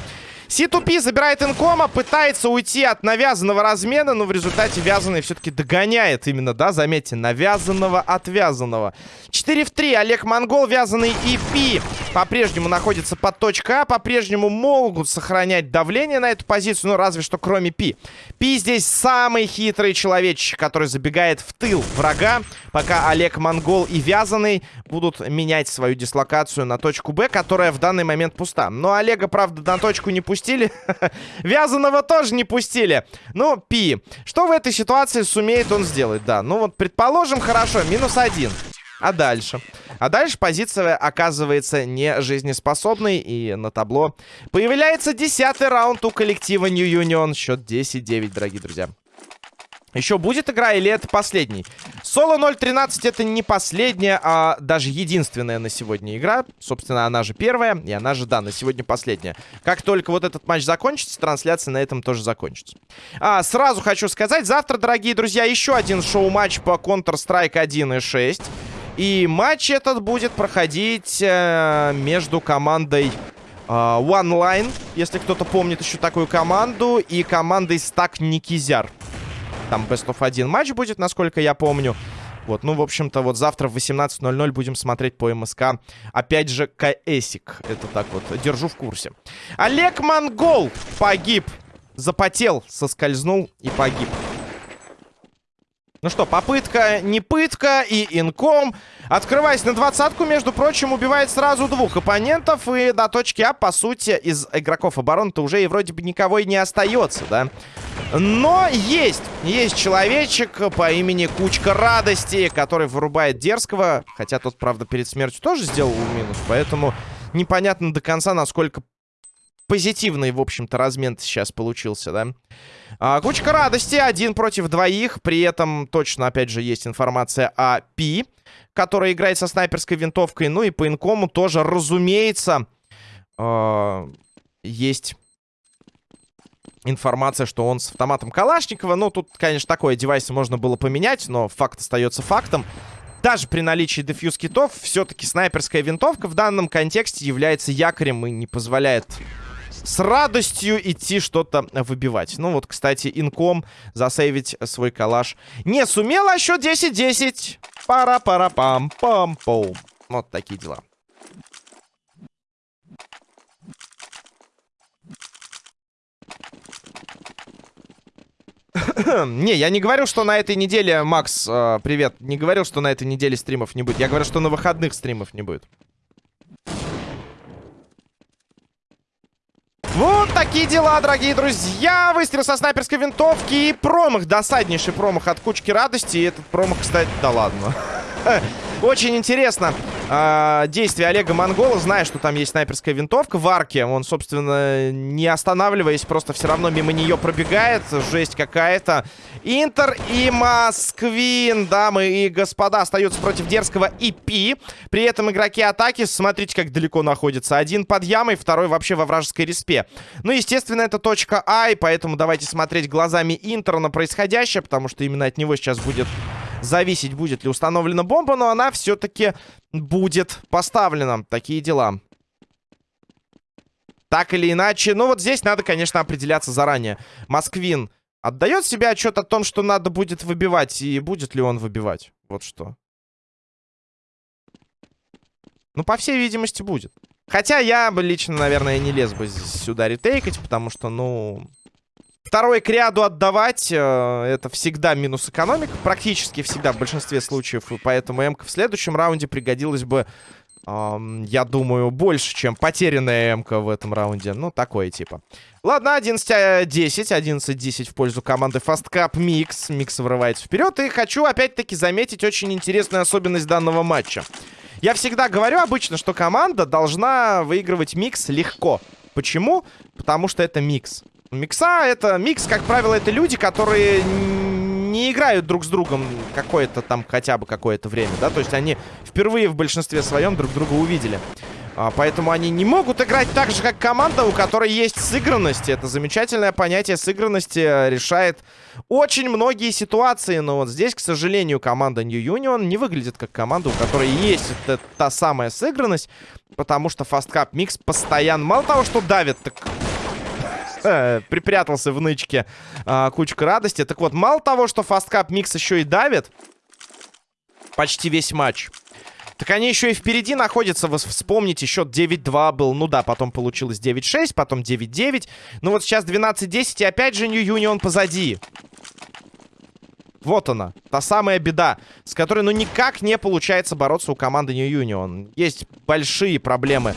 C2P забирает инкома, пытается уйти от навязанного размена, но в результате вязаный все-таки догоняет именно, да, заметьте, навязанного от вязаного. 4 в 3, Олег Монгол, вязаный и Пи по-прежнему находится под точкой А, по-прежнему могут сохранять давление на эту позицию, ну разве что кроме Пи. Пи здесь самый хитрый человечек, который забегает в тыл врага, пока Олег Монгол и Вязаный будут менять свою дислокацию на точку Б, которая в данный момент пуста. Но Олега, правда, на точку не пустил пустили. Вязаного тоже не пустили. Ну, Пи. Что в этой ситуации сумеет он сделать? Да, ну вот, предположим, хорошо, минус один. А дальше? А дальше позиция оказывается не жизнеспособной. И на табло появляется десятый раунд у коллектива New Union. Счет 10-9, дорогие друзья. Еще будет игра или это последний? Соло 0.13 это не последняя, а даже единственная на сегодня игра. Собственно, она же первая, и она же, да, на сегодня последняя. Как только вот этот матч закончится, трансляция на этом тоже закончится. А, сразу хочу сказать, завтра, дорогие друзья, еще один шоу-матч по Counter-Strike 1.6. И матч этот будет проходить э, между командой э, One Line, если кто-то помнит еще такую команду, и командой Стак Никизяр. Там Best of 1 матч будет, насколько я помню. Вот, ну, в общем-то, вот завтра в 18.00 будем смотреть по МСК. Опять же, КСик. Это так вот, держу в курсе. Олег Монгол погиб. Запотел, соскользнул и погиб. Ну что, попытка не пытка и инком. Открываясь на двадцатку, между прочим, убивает сразу двух оппонентов. И до точки А, по сути, из игроков обороны-то уже и вроде бы никого и не остается, да? Но есть, есть человечек по имени Кучка Радости, который вырубает Дерзкого. Хотя тот, правда, перед смертью тоже сделал минус, поэтому непонятно до конца, насколько позитивный, в общем-то, размен сейчас получился, да? А, кучка радости, один против двоих. При этом точно, опять же, есть информация о Пи, который играет со снайперской винтовкой. Ну и по инкому тоже, разумеется, э, есть информация, что он с автоматом Калашникова. Ну, тут, конечно, такое девайс можно было поменять, но факт остается фактом. Даже при наличии дефьюз китов, все-таки снайперская винтовка в данном контексте является якорем и не позволяет с радостью идти что-то выбивать. Ну вот, кстати, инком засейвить свой калаш не сумел, а счет 10-10. Пара-пара-пам-пам-пом. Вот такие дела. не, я не говорю, что на этой неделе, Макс, э, привет, не говорил, что на этой неделе стримов не будет. Я говорю, что на выходных стримов не будет. Вот такие дела, дорогие друзья. Выстрел со снайперской винтовки и промах. Досаднейший промах от кучки радости. И этот промах, кстати, да ладно. Очень интересно э, действие Олега Монгола, зная, что там есть снайперская винтовка в арке. Он, собственно, не останавливаясь, просто все равно мимо нее пробегает. Жесть какая-то. Интер и Москвин, дамы и господа, остаются против Дерзкого и Пи. При этом игроки атаки, смотрите, как далеко находятся. Один под ямой, второй вообще во вражеской респе. Ну, естественно, это точка А, и поэтому давайте смотреть глазами Интера на происходящее, потому что именно от него сейчас будет зависеть, будет ли установлена бомба, но она все-таки будет поставлена. Такие дела. Так или иначе, ну вот здесь надо, конечно, определяться заранее. Москвин отдает себе отчет о том, что надо будет выбивать, и будет ли он выбивать? Вот что. Ну, по всей видимости, будет. Хотя я бы лично, наверное, не лез бы сюда ретейкать, потому что, ну... Второй к ряду отдавать, э, это всегда минус экономик. Практически всегда в большинстве случаев. Поэтому м в следующем раунде пригодилась бы, э, я думаю, больше, чем потерянная м в этом раунде. Ну, такое типа. Ладно, 11-10. 11-10 в пользу команды Fast Cup Mix. Микс вырывается вперед. И хочу опять-таки заметить очень интересную особенность данного матча. Я всегда говорю обычно, что команда должна выигрывать микс легко. Почему? Потому что это микс. Микса это... Микс, как правило, это люди, которые не играют друг с другом какое-то там хотя бы какое-то время, да? То есть они впервые в большинстве своем друг друга увидели. А, поэтому они не могут играть так же, как команда, у которой есть сыгранность. Это замечательное понятие сыгранности решает очень многие ситуации. Но вот здесь, к сожалению, команда New Union не выглядит как команда, у которой есть эта, та самая сыгранность. Потому что Fast Cup Mix постоянно... Мало того, что давит, так припрятался в нычке а, кучка радости. Так вот, мало того, что фасткап микс еще и давит почти весь матч, так они еще и впереди находятся. Вы вспомните, счет 9-2 был. Ну да, потом получилось 9-6, потом 9-9. Ну вот сейчас 12-10, и опять же New Union позади. Вот она, та самая беда, с которой ну никак не получается бороться у команды New Union. Есть большие проблемы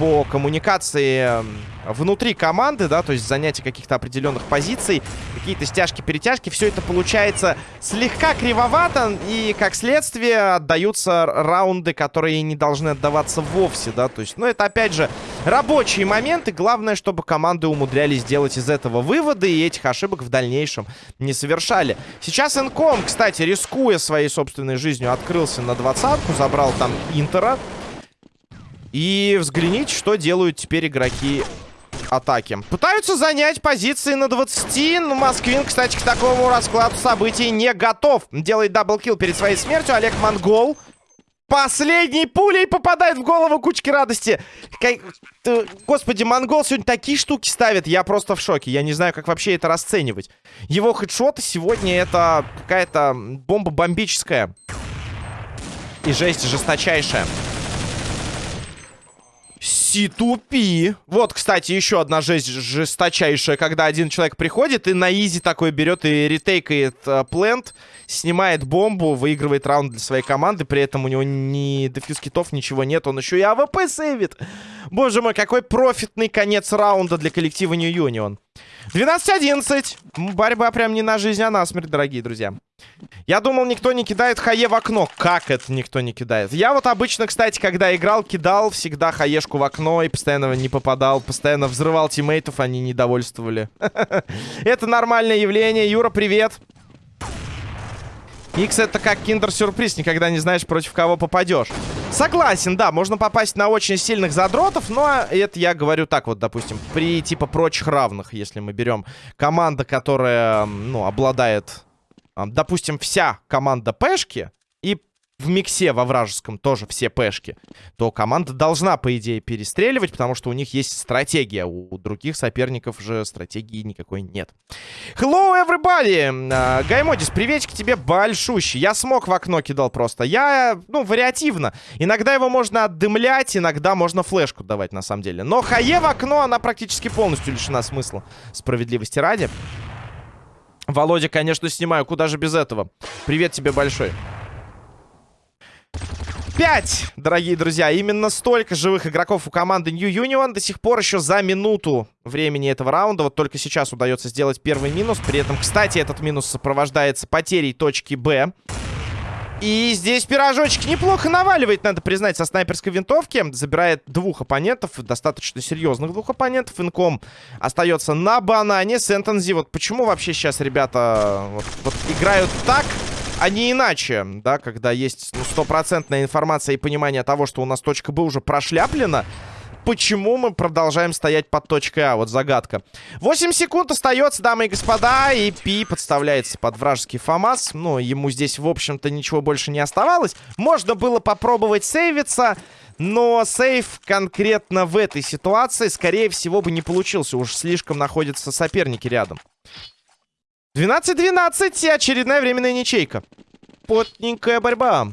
по коммуникации внутри команды, да, то есть занятие каких-то определенных позиций, какие-то стяжки-перетяжки, все это получается слегка кривовато, и, как следствие, отдаются раунды, которые не должны отдаваться вовсе, да, то есть, ну, это, опять же, рабочие моменты, главное, чтобы команды умудрялись делать из этого выводы, и этих ошибок в дальнейшем не совершали. Сейчас Инком, кстати, рискуя своей собственной жизнью, открылся на двадцатку, забрал там Интера, и взгляните, что делают теперь игроки атаки. Пытаются занять позиции на 20, но Москвин, кстати, к такому раскладу событий не готов. Делает double kill перед своей смертью. Олег Монгол последней пулей попадает в голову кучки радости. Как... Господи, Монгол сегодня такие штуки ставит. Я просто в шоке. Я не знаю, как вообще это расценивать. Его хедшоты сегодня это какая-то бомба бомбическая. И жесть жесточайшая. C2P. Вот, кстати, еще одна жесть жесточайшая, когда один человек приходит и на easy такой берет и ретейкает э, plant, снимает бомбу, выигрывает раунд для своей команды, при этом у него ни defuse kit ов, ничего нет, он еще и АВП сейвит. Боже мой, какой профитный конец раунда для коллектива New Union. 12-11. Борьба прям не на жизнь, а на смерть, дорогие друзья. Я думал, никто не кидает хае в окно. Как это никто не кидает? Я вот обычно, кстати, когда играл, кидал всегда хаешку в окно и постоянно не попадал. Постоянно взрывал тиммейтов, они недовольствовали. Это нормальное явление. Юра, привет. Икс это как киндер-сюрприз, никогда не знаешь, против кого попадешь. Согласен, да, можно попасть на очень сильных задротов, но это я говорю так вот, допустим, при типа прочих равных, если мы берем команда, которая, ну, обладает, допустим, вся команда пешки, и в миксе во вражеском тоже все пешки, то команда должна, по идее, перестреливать, потому что у них есть стратегия. У других соперников же стратегии никакой нет. Hello, everybody! Uh, Гаймодис, приветик тебе большущий. Я смог в окно кидал просто. Я, ну, вариативно. Иногда его можно отдымлять, иногда можно флешку давать, на самом деле. Но хае в окно, она практически полностью лишена смысла. Справедливости ради. Володя, конечно, снимаю. Куда же без этого? Привет тебе большой. 5, дорогие друзья. Именно столько живых игроков у команды New Union. До сих пор еще за минуту времени этого раунда. Вот только сейчас удается сделать первый минус. При этом, кстати, этот минус сопровождается потерей точки Б. И здесь пирожочек неплохо наваливает, надо признать, со снайперской винтовки. Забирает двух оппонентов, достаточно серьезных двух оппонентов. Инком остается на банане. Сентензи, вот почему вообще сейчас ребята вот, вот играют так, а не иначе, да, когда есть ну, стопроцентная информация и понимание того, что у нас точка Б уже прошляплена, почему мы продолжаем стоять под точкой А? Вот загадка. 8 секунд остается, дамы и господа, и Пи подставляется под вражеский ФАМАС. Ну, ему здесь, в общем-то, ничего больше не оставалось. Можно было попробовать сейвиться, но сейв конкретно в этой ситуации, скорее всего, бы не получился. Уж слишком находятся соперники рядом. 12-12 и очередная временная ничейка. Потненькая борьба.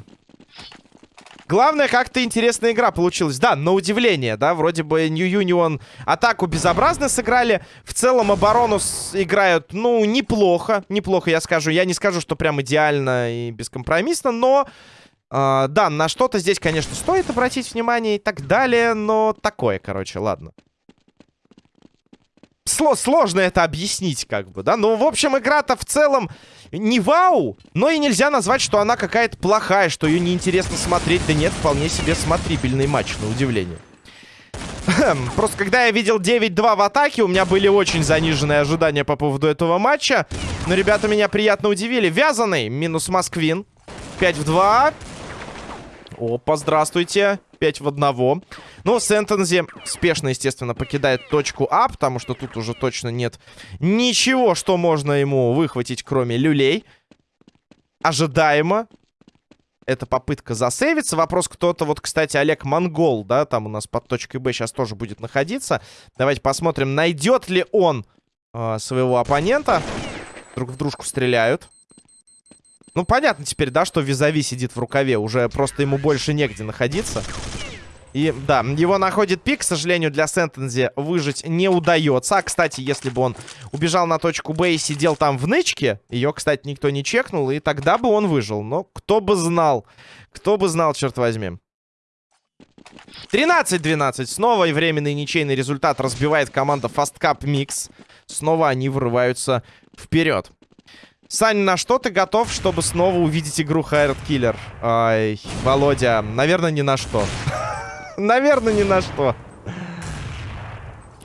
Главное, как-то интересная игра получилась. Да, на удивление, да, вроде бы New Union атаку безобразно сыграли. В целом оборону играют, ну, неплохо. Неплохо, я скажу. Я не скажу, что прям идеально и бескомпромиссно, но... Э, да, на что-то здесь, конечно, стоит обратить внимание и так далее, но такое, короче, ладно сложно это объяснить, как бы, да? Ну, в общем, игра-то в целом не вау, но и нельзя назвать, что она какая-то плохая, что ее неинтересно смотреть. Да нет, вполне себе смотрибельный матч, на удивление. Просто когда я видел 9-2 в атаке, у меня были очень заниженные ожидания по поводу этого матча. Но ребята меня приятно удивили. Вязаный, минус Москвин. 5 в 2. Опа, здравствуйте. 5 в 1. Ну, Сентензи спешно, естественно, покидает точку А, потому что тут уже точно нет ничего, что можно ему выхватить, кроме люлей. Ожидаемо. Это попытка засейвиться. Вопрос кто-то, вот, кстати, Олег Монгол, да, там у нас под точкой Б сейчас тоже будет находиться. Давайте посмотрим, найдет ли он э, своего оппонента. Друг в дружку стреляют. Ну, понятно теперь, да, что Визави сидит в рукаве. Уже просто ему больше негде находиться. И, да, его находит пик. К сожалению, для Сентензи выжить не удается. А, кстати, если бы он убежал на точку Б и сидел там в нычке, ее, кстати, никто не чекнул, и тогда бы он выжил. Но кто бы знал, кто бы знал, черт возьми. 13-12. Снова и временный ничейный результат разбивает команда Fast Cup Mix. Снова они вырываются вперед. Сань, на что ты готов, чтобы снова увидеть игру Хайрат Киллер? Ай, Володя, наверное, ни на что. Наверное, ни на что.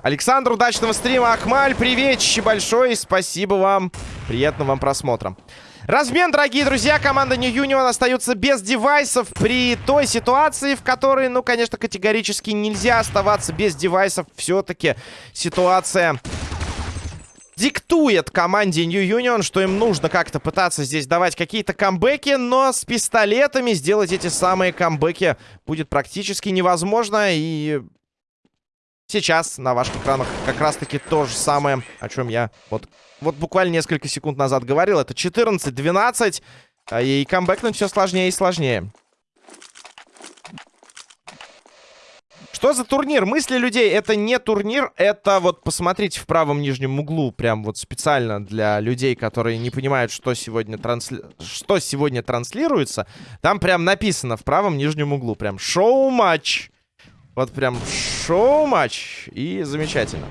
Александр, удачного стрима. Ахмаль, приветище большое. Спасибо вам. Приятного вам просмотра. Размен, дорогие друзья. Команда New Union остается без девайсов при той ситуации, в которой, ну, конечно, категорически нельзя оставаться без девайсов. Все-таки ситуация диктует команде New Union, что им нужно как-то пытаться здесь давать какие-то камбэки, но с пистолетами сделать эти самые камбэки будет практически невозможно. И сейчас на ваших экранах как раз-таки то же самое, о чем я вот, вот буквально несколько секунд назад говорил. Это 14-12, а и камбэкнуть все сложнее и сложнее. Что за турнир? Мысли людей, это не турнир, это вот посмотрите в правом нижнем углу, прям вот специально для людей, которые не понимают, что сегодня, трансли... что сегодня транслируется. Там прям написано в правом нижнем углу, прям шоу-матч. Вот прям шоу-матч. И замечательно.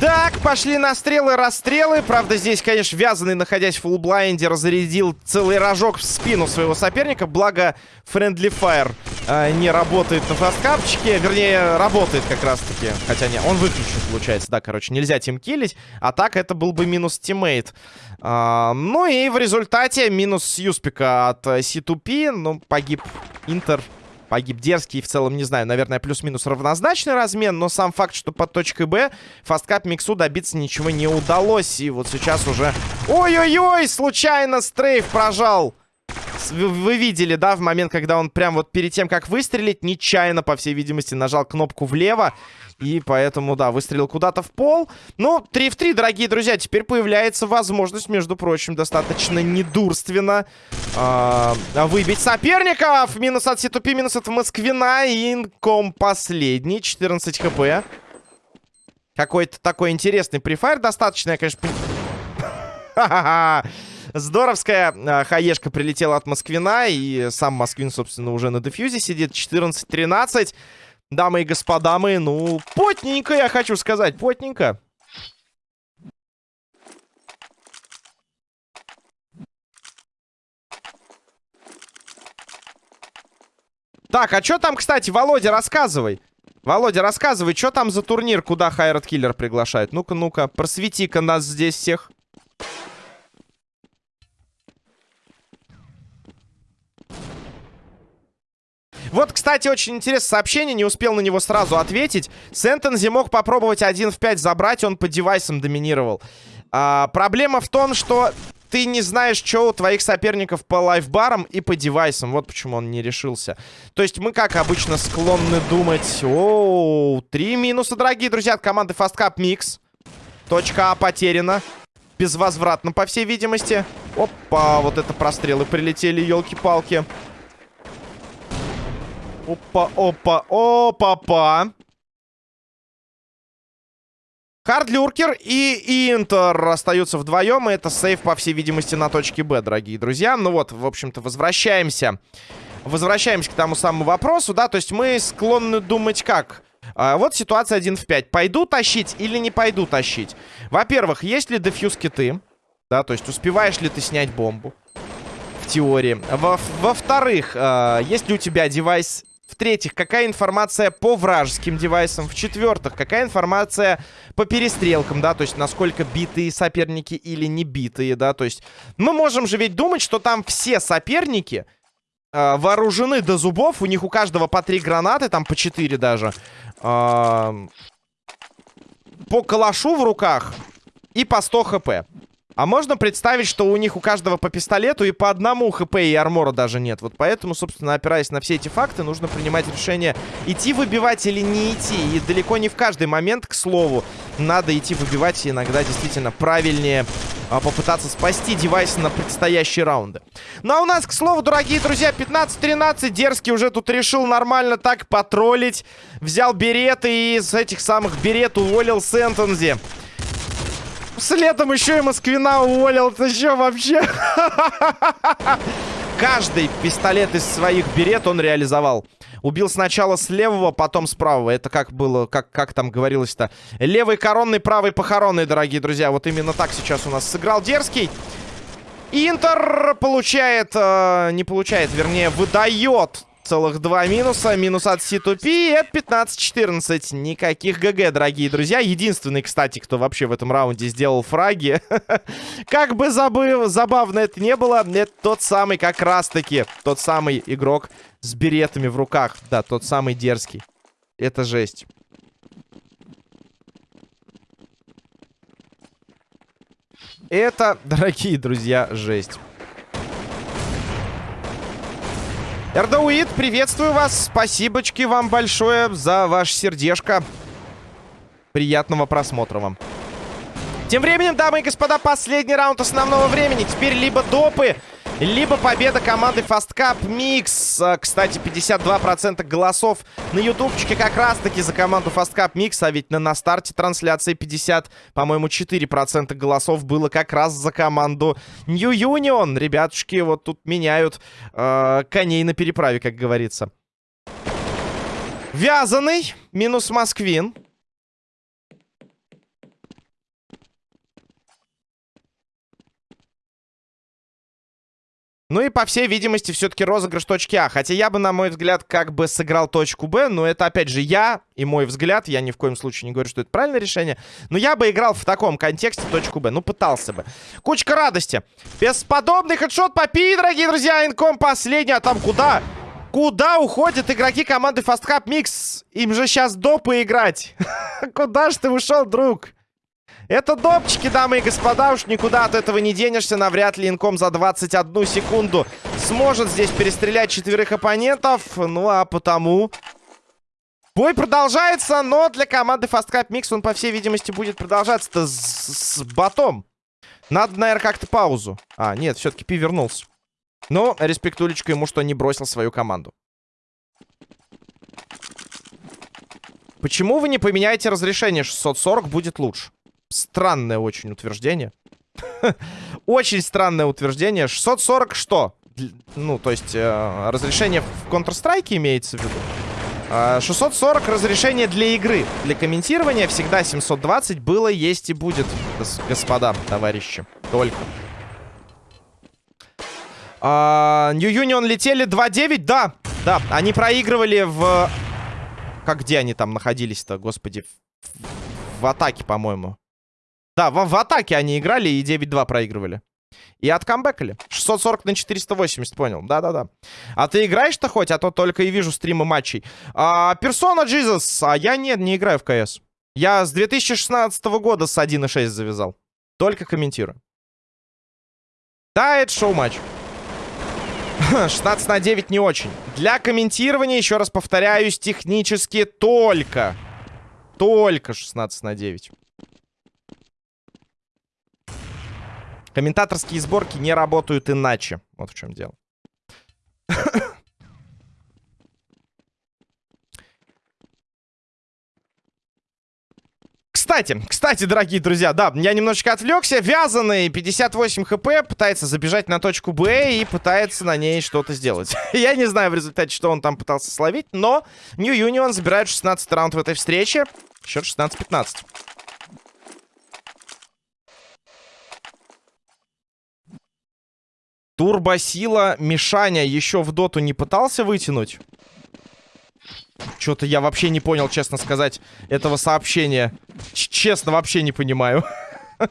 Так, пошли на стрелы, расстрелы. Правда, здесь, конечно, вязаный, находясь в full blind е, разрядил целый рожок в спину своего соперника. Благо, Friendly Fire э, не работает на фасткапчике. Вернее, работает как раз-таки. Хотя не, он выключен, получается. Да, короче, нельзя тимкилить. А так это был бы минус teammate. А, ну и в результате минус Юспика от C2P. Ну, погиб Интер Погиб дерзкий, в целом, не знаю, наверное, плюс-минус равнозначный размен, но сам факт, что под точкой Б Fast Cup Mix у добиться ничего не удалось. И вот сейчас уже... Ой-ой-ой, случайно strafe прожал. Вы видели, да, в момент, когда он прям вот перед тем, как выстрелить, нечаянно, по всей видимости, нажал кнопку влево. И поэтому, да, выстрелил куда-то в пол. Ну, 3 в 3, дорогие друзья. Теперь появляется возможность, между прочим, достаточно недурственно э, выбить соперников. Минус от Ситупи, минус от Москвина. Инком последний, 14 хп. Какой-то такой интересный префайр. Достаточно, я, конечно... Здоровская э, хаешка прилетела от Москвина. И сам Москвин, собственно, уже на дефьюзе сидит. 14-13. Дамы и господа мы, ну, потненько, я хочу сказать, потненько. Так, а что там, кстати, Володя, рассказывай. Володя, рассказывай, что там за турнир, куда Хайрат Киллер приглашает? Ну-ка, ну-ка, просвети-ка нас здесь всех. Вот, кстати, очень интересное сообщение, не успел на него сразу ответить. Сентензи мог попробовать 1 в 5 забрать, он по девайсам доминировал. А, проблема в том, что ты не знаешь, что у твоих соперников по лайфбарам и по девайсам. Вот почему он не решился. То есть мы, как обычно, склонны думать... Оу, три минуса, дорогие друзья, от команды Fast Cup Mix. Точка А потеряна. Безвозвратно, по всей видимости. Опа, вот это прострелы прилетели, елки-палки. Опа, опа, опа-па. Хардлюркер и Интер остаются вдвоем. И это сейф, по всей видимости, на точке Б, дорогие друзья. Ну вот, в общем-то, возвращаемся. Возвращаемся к тому самому вопросу, да. То есть мы склонны думать как? А, вот ситуация 1 в 5. Пойду тащить или не пойду тащить? Во-первых, есть ли дефьюз киты? Да, то есть успеваешь ли ты снять бомбу? В теории. Во-вторых, во э, есть ли у тебя девайс в-третьих, какая информация по вражеским девайсам. В-четвертых, какая информация по перестрелкам, да, то есть насколько битые соперники или не битые, да, то есть мы можем же ведь думать, что там все соперники э, вооружены до зубов, у них у каждого по три гранаты, там по четыре даже, э, по калашу в руках и по 100 хп. А можно представить, что у них у каждого по пистолету и по одному хп и армора даже нет. Вот поэтому, собственно, опираясь на все эти факты, нужно принимать решение, идти выбивать или не идти. И далеко не в каждый момент, к слову, надо идти выбивать. Иногда действительно правильнее а, попытаться спасти девайс на предстоящие раунды. Ну а у нас, к слову, дорогие друзья, 15-13. Дерзкий уже тут решил нормально так потроллить. Взял береты и из этих самых берет уволил Сентензи. Следом еще и Москвина уволил. Это что вообще? Каждый пистолет из своих берет он реализовал. Убил сначала с левого, потом с правого. Это как было, как, как там говорилось-то? Левый коронный, правый похоронный, дорогие друзья. Вот именно так сейчас у нас сыграл Дерзкий. Интер получает, э, не получает, вернее, выдает целых два минуса. Минус от C2P. Это 15-14. Никаких ГГ, дорогие друзья. Единственный, кстати, кто вообще в этом раунде сделал фраги. как бы забыв, забавно это не было, это тот самый как раз-таки, тот самый игрок с беретами в руках. Да, тот самый дерзкий. Это жесть. Это, дорогие друзья, жесть. Эрдауид, приветствую вас. Спасибочки вам большое за ваше сердечко. Приятного просмотра вам. Тем временем, дамы и господа, последний раунд основного времени. Теперь либо допы, либо победа команды Fast Cup Mix. А, кстати, 52% голосов на ютубчике как раз-таки за команду Fast Cup Mix. А ведь на, на старте трансляции 50, по-моему, 4% голосов было как раз за команду New Union. Ребятушки вот тут меняют э, коней на переправе, как говорится. Вязаный минус Москвин. Ну и, по всей видимости, все-таки розыгрыш точки А. Хотя я бы, на мой взгляд, как бы сыграл точку Б. Но это, опять же, я и мой взгляд. Я ни в коем случае не говорю, что это правильное решение. Но я бы играл в таком контексте точку Б. Ну, пытался бы. Кучка радости. Бесподобный хедшот по Пи, дорогие друзья. Инком последний. А там куда? Куда уходят игроки команды Fast Cup Mix? Им же сейчас допы играть. Куда ж ты ушел, друг? Это допчики, дамы и господа. Уж никуда от этого не денешься. Навряд ли инком за 21 секунду сможет здесь перестрелять четверых оппонентов. Ну, а потому... Бой продолжается, но для команды Fast Cup Mix он, по всей видимости, будет продолжаться-то с, с ботом. Надо, наверное, как-то паузу. А, нет, все-таки Пи вернулся. Но респектулечка ему, что не бросил свою команду. Почему вы не поменяете разрешение? 640 будет лучше. Странное очень утверждение. Очень странное утверждение. 640 что? Ну, то есть, э, разрешение в Counter-Strike имеется в виду. Э, 640 разрешение для игры. Для комментирования всегда 720 было, есть и будет, господа, товарищи. Только. А, New Union летели 2-9, да. Да, они проигрывали в... Как где они там находились-то, господи? В, в атаке, по-моему. Да, в, в атаке они играли и 9-2 проигрывали. И откамбэкали. 640 на 480, понял. Да-да-да. А ты играешь-то хоть? А то только и вижу стримы матчей. А, Persona Jesus. А я нет, не играю в КС. Я с 2016 года с 1.6 завязал. Только комментирую. Да, это шоу-матч. 16 на 9 не очень. Для комментирования, еще раз повторяюсь, технически только. Только 16 на 9. Комментаторские сборки не работают иначе. Вот в чем дело. Кстати, кстати, дорогие друзья, да, я немножечко отвлекся. Вязаный 58 хп пытается забежать на точку Б и пытается на ней что-то сделать. я не знаю в результате, что он там пытался словить, но New Union забирает 16 раунд в этой встрече. Счет 16-15. Турбосила Мишаня еще в доту не пытался вытянуть? Что-то я вообще не понял, честно сказать, этого сообщения. Ч честно, вообще не понимаю.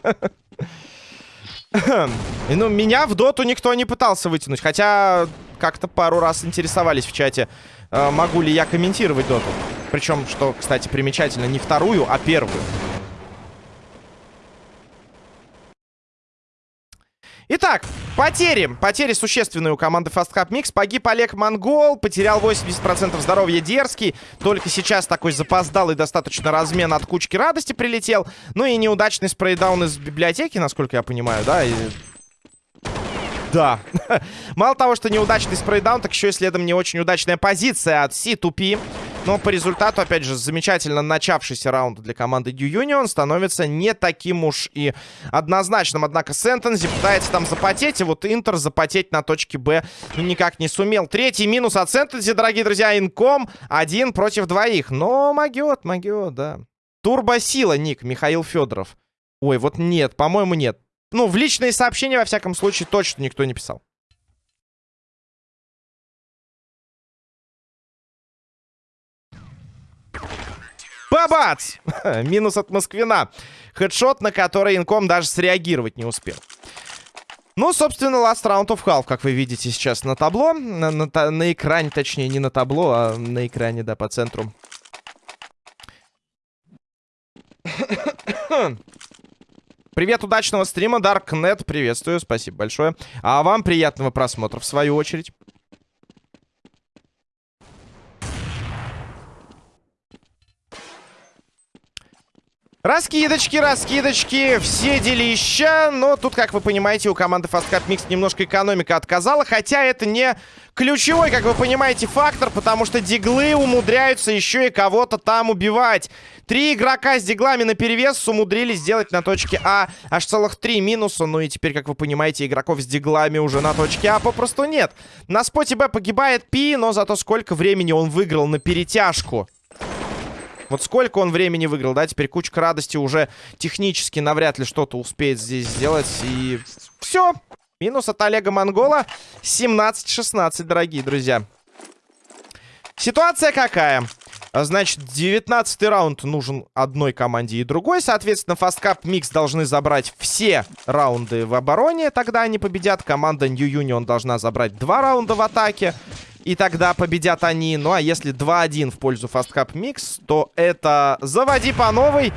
Ну, меня в доту никто не пытался вытянуть. Хотя как-то пару раз интересовались в чате, э, могу ли я комментировать доту. Причем, что, кстати, примечательно, не вторую, а первую. Итак, потери. Потери существенные у команды Fast Cup Mix. Погиб Олег Монгол, потерял 80% здоровья Дерзкий. Только сейчас такой запоздалый достаточно размен от кучки радости прилетел. Ну и неудачный спрейдаун из библиотеки, насколько я понимаю, да? И... Да. Мало того, что неудачный спрейдаун, так еще и следом не очень удачная позиция от C2P. Но по результату, опять же, замечательно начавшийся раунд для команды New Union становится не таким уж и однозначным. Однако Сентензи пытается там запотеть, и вот Интер запотеть на точке Б никак не сумел. Третий минус от Сентензи, дорогие друзья, инком. Один против двоих. Но могет, могет, да. Турбосила, ник, Михаил Федоров. Ой, вот нет, по-моему, нет. Ну, в личные сообщения, во всяком случае, точно никто не писал. Бабац! Минус от Москвина. Хедшот, на который инком даже среагировать не успел. Ну, собственно, last round of half, как вы видите сейчас на табло. На, на, на экране, точнее, не на табло, а на экране, да, по центру. Привет, удачного стрима, Darknet, приветствую, спасибо большое. А вам приятного просмотра, в свою очередь. Раскидочки, раскидочки, все делища. Но тут, как вы понимаете, у команды Fast Cup Mix немножко экономика отказала. Хотя это не ключевой, как вы понимаете, фактор, потому что диглы умудряются еще и кого-то там убивать. Три игрока с диглами на перевес умудрились сделать на точке А аж целых три минуса. Ну и теперь, как вы понимаете, игроков с диглами уже на точке А попросту нет. На споте Б погибает Пи, но зато сколько времени он выиграл на перетяжку. Вот сколько он времени выиграл, да? Теперь кучка радости уже технически навряд ли что-то успеет здесь сделать. И все. Минус от Олега Монгола. 17-16, дорогие друзья. Ситуация какая? Значит, 19 раунд нужен одной команде и другой. Соответственно, Fast Mix должны забрать все раунды в обороне. Тогда они победят. Команда New Union должна забрать два раунда в атаке. И тогда победят они. Ну, а если 2-1 в пользу Fast Cup Mix, то это заводи по новой.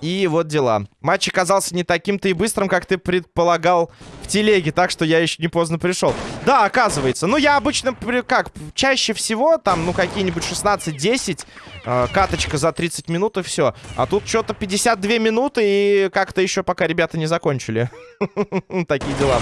И вот дела. Матч оказался не таким-то и быстрым, как ты предполагал в телеге, так что я еще не поздно пришел. Да, оказывается. Ну, я обычно, как, чаще всего, там, ну, какие-нибудь 16-10, э, каточка за 30 минут и все. А тут что-то 52 минуты и как-то еще пока ребята не закончили. Такие дела.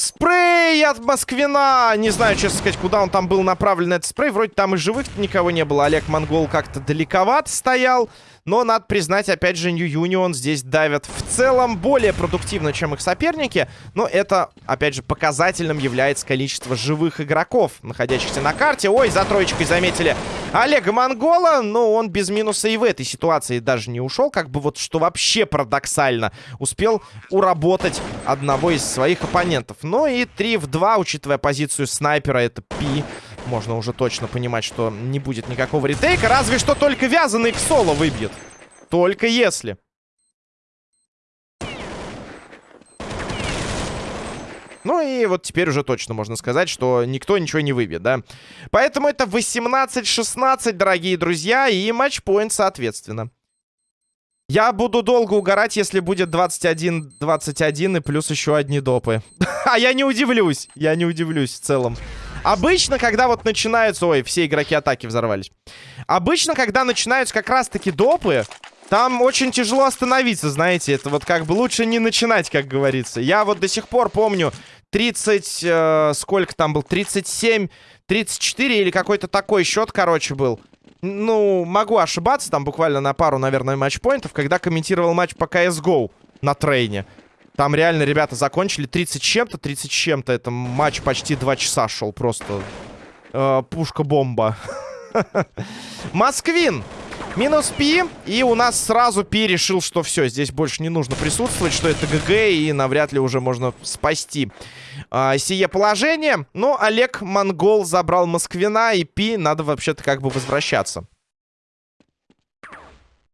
Спрей от Москвина! Не знаю, честно сказать, куда он там был направлен, этот спрей. Вроде там и живых никого не было. Олег Монгол как-то далековато стоял. Но, надо признать, опять же, New Union здесь давят в целом более продуктивно, чем их соперники. Но это, опять же, показательным является количество живых игроков, находящихся на карте. Ой, за троечкой заметили Олега Монгола. Но он без минуса и в этой ситуации даже не ушел. Как бы вот, что вообще парадоксально. Успел уработать одного из своих оппонентов. Ну и 3 в 2, учитывая позицию снайпера, это Пи можно уже точно понимать, что не будет никакого ретейка. Разве что только вязаный в соло выбьет. Только если. Ну и вот теперь уже точно можно сказать, что никто ничего не выбьет, да? Поэтому это 18-16, дорогие друзья, и матчпоинт соответственно. Я буду долго угорать, если будет 21-21 и плюс еще одни допы. а я не удивлюсь, я не удивлюсь в целом. Обычно, когда вот начинаются... Ой, все игроки атаки взорвались. Обычно, когда начинаются как раз-таки допы, там очень тяжело остановиться, знаете. Это вот как бы лучше не начинать, как говорится. Я вот до сих пор помню 30... Э, сколько там был? 37, 34 или какой-то такой счет, короче, был. Ну, могу ошибаться, там буквально на пару, наверное, матчпоинтов, когда комментировал матч по CSGO на трейне. Там реально ребята закончили 30 чем-то, 30 чем-то. Это матч почти 2 часа шел просто. Э, Пушка-бомба. Москвин. Минус Пи. И у нас сразу Пи решил, что все, здесь больше не нужно присутствовать, что это ГГ, и навряд ли уже можно спасти а, сие положение. Но Олег Монгол забрал Москвина, и Пи надо вообще-то как бы возвращаться.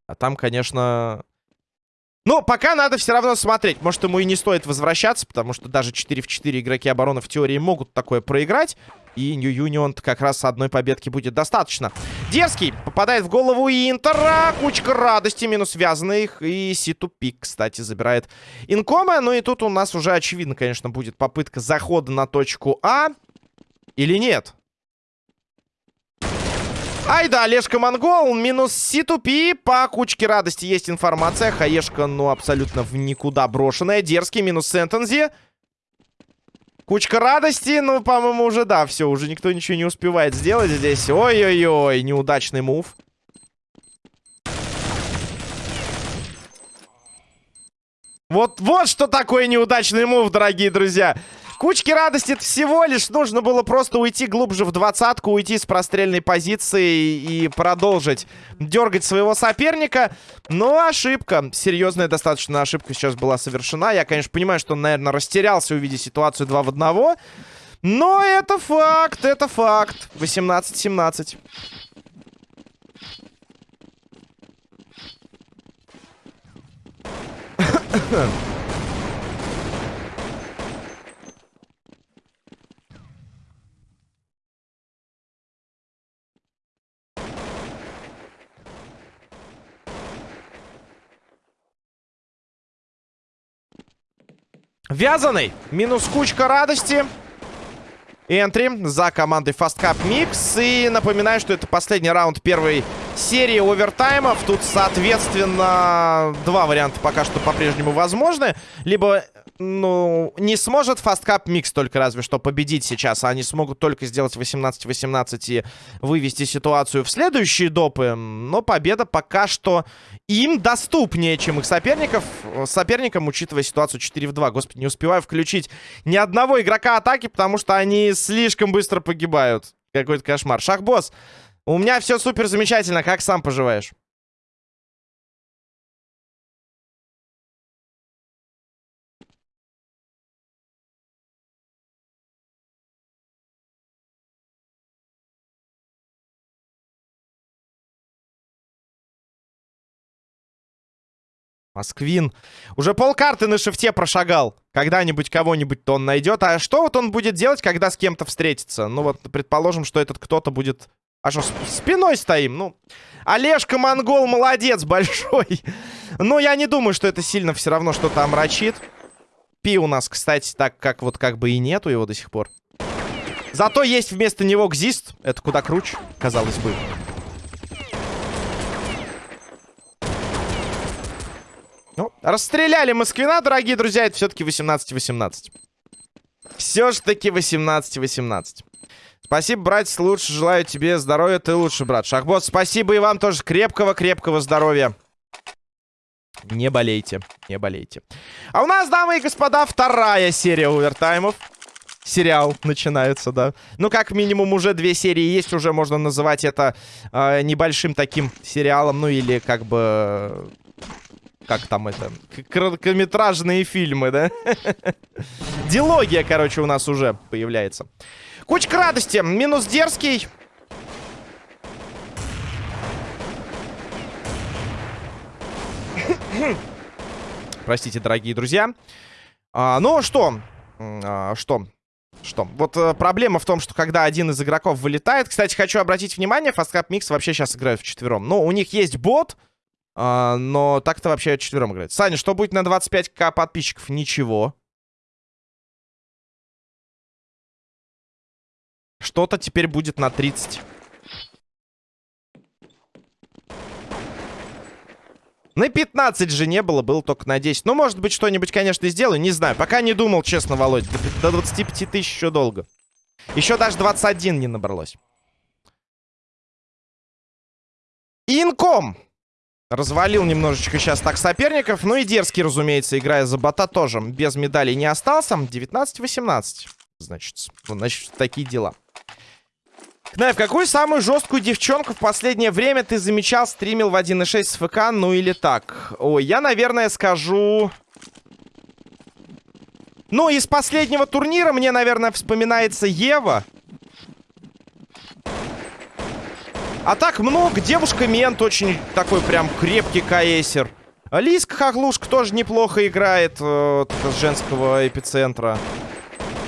А там, конечно, но пока надо все равно смотреть. Может, ему и не стоит возвращаться, потому что даже 4 в 4 игроки обороны в теории могут такое проиграть. И Нью Юнион как раз одной победки будет достаточно. Дерзкий попадает в голову Интера. Кучка радости, минус связанных. И Ситупик, кстати, забирает инкома. Ну и тут у нас уже очевидно, конечно, будет попытка захода на точку А. Или нет? Ай да, Олежка Монгол, минус C2P. По кучке радости есть информация. Хаешка, ну, абсолютно в никуда брошенная. Дерзкий, минус Сентензи. Кучка радости, ну, по-моему, уже, да, все, уже никто ничего не успевает сделать здесь. Ой-ой-ой, неудачный мув. Вот, вот что такое неудачный мув, дорогие друзья. Кучки радости это всего лишь нужно было просто уйти глубже в двадцатку, уйти с прострельной позиции и продолжить дергать своего соперника. Но ошибка, серьезная достаточно ошибка сейчас была совершена. Я, конечно, понимаю, что он, наверное, растерялся, увидев ситуацию 2 в 1. Но это факт, это факт. 18-17. Вязаный. Минус кучка радости. Энтри за командой Fast Cup Mix. И напоминаю, что это последний раунд первой серии овертаймов. Тут, соответственно, два варианта пока что по-прежнему возможны. Либо ну, не сможет Fast Cup Mix только разве что победить сейчас. А они смогут только сделать 18-18 и вывести ситуацию в следующие допы. Но победа пока что им доступнее, чем их соперников. Соперникам, учитывая ситуацию 4 в 2. Господи, не успеваю включить ни одного игрока атаки, потому что они слишком быстро погибают. Какой-то кошмар. Шахбосс, у меня все супер замечательно. Как сам поживаешь? Москвин. Уже полкарты на шифте прошагал. Когда-нибудь кого-нибудь-то он найдет. А что вот он будет делать, когда с кем-то встретится? Ну вот, предположим, что этот кто-то будет... А что, спиной стоим? Ну, Олежка Монгол молодец большой. Но я не думаю, что это сильно все равно что-то омрачит. Пи у нас, кстати, так как вот как бы и нету его до сих пор. Зато есть вместо него Гзист. Это куда круче, казалось бы. Ну, расстреляли Москвина, дорогие друзья. Это все-таки 18-18. Все ж таки 18-18. Спасибо, братец, лучше. Желаю тебе здоровья. Ты лучше, брат. Шахбот, спасибо и вам тоже крепкого-крепкого здоровья. Не болейте, не болейте. А у нас, дамы и господа, вторая серия овертаймов. Сериал начинается, да. Ну, как минимум, уже две серии есть. Уже можно называть это э, небольшим таким сериалом. Ну, или как бы как там это? Короткометражные фильмы, да? Дилогия, короче, у нас уже появляется. Кучка радости. Минус дерзкий. Простите, дорогие друзья. А, ну, что? А, что? Что? Вот а, проблема в том, что когда один из игроков вылетает... Кстати, хочу обратить внимание, Fastcap Mix вообще сейчас играют вчетвером. Но у них есть бот, а, но так-то вообще четвером играет. Саня, что будет на 25к подписчиков? Ничего. Что-то теперь будет на 30. На 15 же не было, было только на 10. Ну, может быть, что-нибудь, конечно, сделаю, не знаю. Пока не думал, честно, Володь. До 25 тысяч еще долго. Еще даже 21 не набралось. Инком! Развалил немножечко сейчас так соперников. Ну и дерзкий, разумеется, играя за бота тоже без медалей не остался. 19-18. Значит, ну, значит, такие дела. Кнайф, какую самую жесткую девчонку в последнее время ты замечал, стримил в 1.6 с ФК, ну или так? Ой, я, наверное, скажу... Ну, из последнего турнира мне, наверное, вспоминается Ева. А так много. Девушка Мент очень такой прям крепкий каэсер. Лиска Хохлушка тоже неплохо играет э, с женского эпицентра.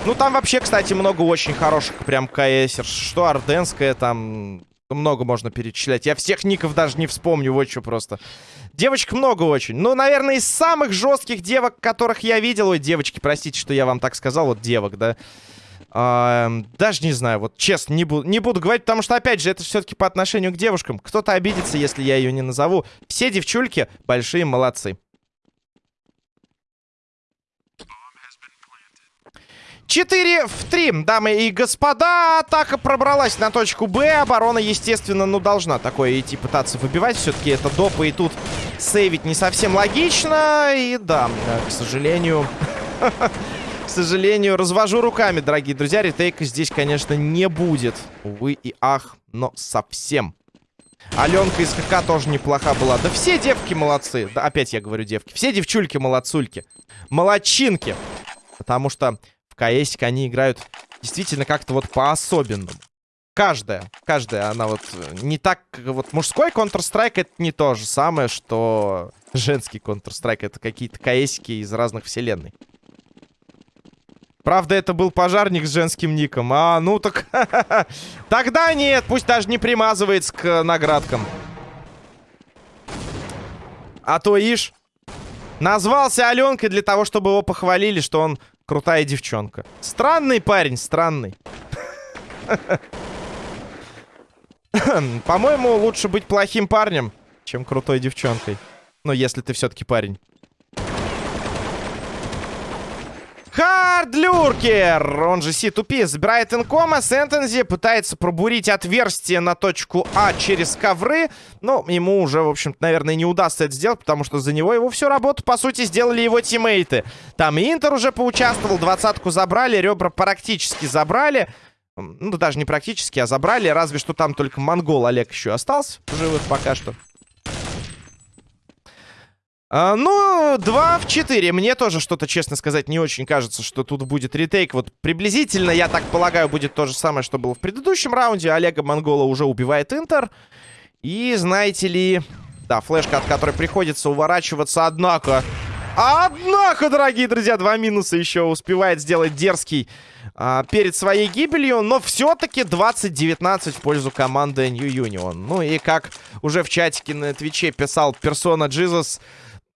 Ну, там вообще, кстати, много очень хороших прям каэсер. Что Орденская там... Много можно перечислять. Я всех ников даже не вспомню, вот что просто. Девочек много очень. Ну, наверное, из самых жестких девок, которых я видел... Ой, девочки, простите, что я вам так сказал. Вот девок, да. А, даже не знаю, вот честно, не, буду, не буду говорить, потому что, опять же, это все-таки по отношению к девушкам. Кто-то обидится, если я ее не назову. Все девчульки большие молодцы. 4 в 3, дамы и господа. Атака пробралась на точку Б. Оборона, естественно, ну, должна такое идти пытаться выбивать. Все-таки это допы, и тут сейвить не совсем логично. И да, к сожалению... К сожалению, развожу руками, дорогие друзья. Ретейка здесь, конечно, не будет. Увы и ах, но совсем. Аленка из ХК тоже неплоха была. Да все девки молодцы. Да, опять я говорю девки. Все девчульки молодцульки. Молодчинки. Потому что КСик они играют действительно как-то вот по-особенному. Каждая, каждая, она вот э, не так... Вот мужской Counter-Strike это не то же самое, что женский Counter-Strike. Это какие-то КСики из разных вселенной. Правда, это был пожарник с женским ником. А, ну так... Тогда нет, пусть даже не примазывается к наградкам. А то ишь... Назвался Аленкой для того, чтобы его похвалили, что он крутая девчонка. Странный парень, странный. По-моему, лучше быть плохим парнем, чем крутой девчонкой. Ну, если ты все-таки парень. Хардлюркер, он же C2P, забирает инкома. Сентензи пытается пробурить отверстие на точку А через ковры. Но ему уже, в общем-то, наверное, не удастся это сделать, потому что за него его всю работу, по сути, сделали его тиммейты. Там и Интер уже поучаствовал, двадцатку забрали, ребра практически забрали. Ну, даже не практически, а забрали. Разве что там только монгол Олег еще остался живых пока что. А, ну, 2 в 4. Мне тоже что-то, честно сказать, не очень кажется, что тут будет ретейк. Вот приблизительно, я так полагаю, будет то же самое, что было в предыдущем раунде. Олега Монгола уже убивает Интер. И, знаете ли... Да, флешка, от которой приходится уворачиваться, однако... Однако, дорогие друзья, два минуса еще успевает сделать дерзкий а, перед своей гибелью. Но все-таки 20-19 в пользу команды New Union. Ну и как уже в чатике на Твиче писал персона Jesus...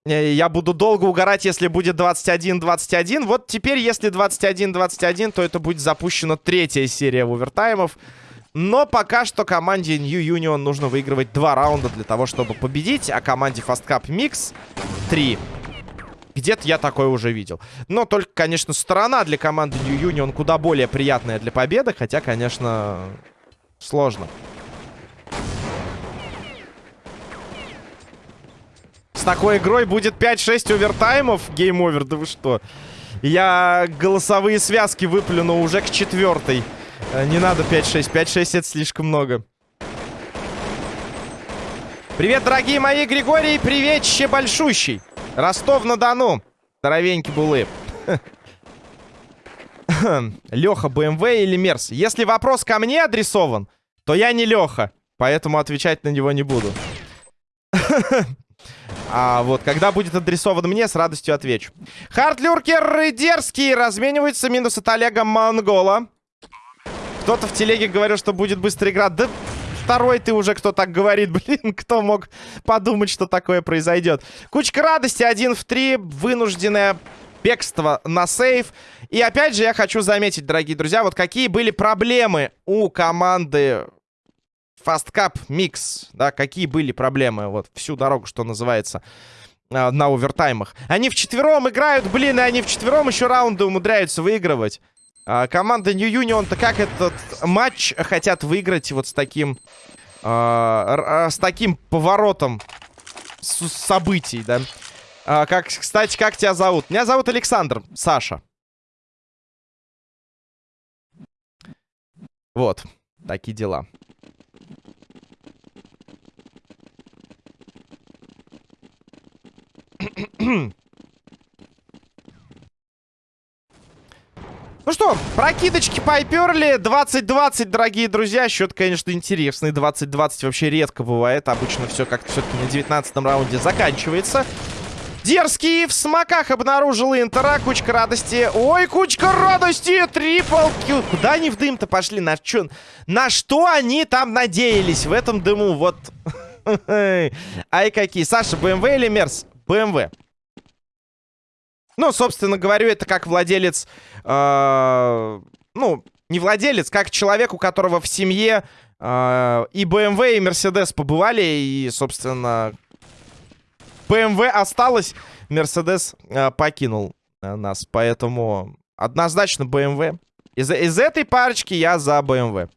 Э, я буду долго угорать, если будет 21-21. Вот теперь, если 21-21, то это будет запущена третья серия овертаймов. Но пока что команде New Union нужно выигрывать два раунда для того, чтобы победить. А команде Fast Cup Mix 3. Где-то я такое уже видел. Но только, конечно, сторона для команды New Union куда более приятная для победы. Хотя, конечно, сложно. С такой игрой будет 5-6 овертаймов. Game Over, да вы что? Я голосовые связки выплюну уже к четвертой. Э, не надо 5-6. 5-6 это слишком много. Привет, дорогие мои, Григорий. Приветище большущий. Ростов-на-Дону. Здоровенький булы. Леха, БМВ или Мерс? Если вопрос ко мне адресован, то я не Леха. Поэтому отвечать на него не буду. А вот, когда будет адресован мне, с радостью отвечу. Хардлюркер дерзкий разменивается минус от Олега Монгола. Кто-то в телеге говорил, что будет быстрая игра. Да второй ты уже, кто так говорит. Блин, кто мог подумать, что такое произойдет. Кучка радости, один в три, вынужденное бегство на сейф. И опять же я хочу заметить, дорогие друзья, вот какие были проблемы у команды Fast Cup Mix, да, какие были проблемы вот всю дорогу, что называется, а, на овертаймах. Они вчетвером играют, блин, и они вчетвером еще раунды умудряются выигрывать. А, команда New Union-то как этот матч хотят выиграть вот с таким... А, а с таким поворотом событий, да? А, как, кстати, как тебя зовут? Меня зовут Александр, Саша. Вот, такие дела. Ну что, прокидочки поперли. 20-20, дорогие друзья. Счет, конечно, интересный. 20-20 вообще редко бывает. Обычно все как-то все-таки на 19 раунде заканчивается. Дерзкий в смоках обнаружил Интера. Кучка радости. Ой, кучка радости! Трипл килл. Куда они в дым-то пошли? На, чё? на что они там надеялись в этом дыму? Вот. Ай, какие. Саша, БМВ или Мерс? БМВ. Ну, собственно, говорю это как владелец... Э, ну, не владелец, как человек, у которого в семье э, и BMW, и Mercedes побывали. И, собственно, BMW осталось, Mercedes э, покинул э, нас. Поэтому Однозначно BMW. Из, из этой парочки я за BMW.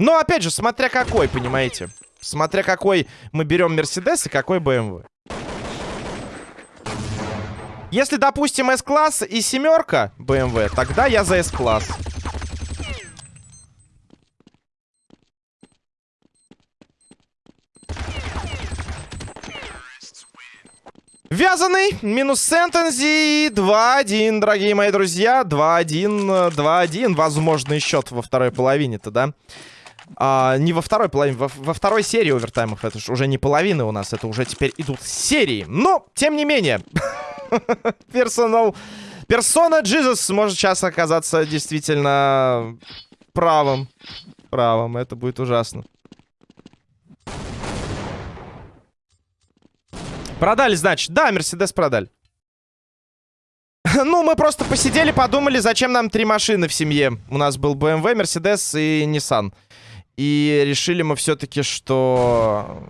Но, опять же, смотря какой, понимаете? Смотря какой мы берем Мерседес и какой BMW. Если, допустим, S-класс и семерка BMW, тогда я за S-класс. Вязаный, минус Сентензи, 2-1, дорогие мои друзья, 2-1, 2-1, возможный счет во второй половине-то, да? А, не во второй половине, во, во второй серии овертаймов, это же уже не половина у нас, это уже теперь идут серии. Но, тем не менее, персонал, персона Джизус может сейчас оказаться действительно правым, правым, это будет ужасно. Продали, значит. Да, Мерседес продали. ну, мы просто посидели, подумали, зачем нам три машины в семье. У нас был BMW, Mercedes и Nissan. И решили мы все-таки, что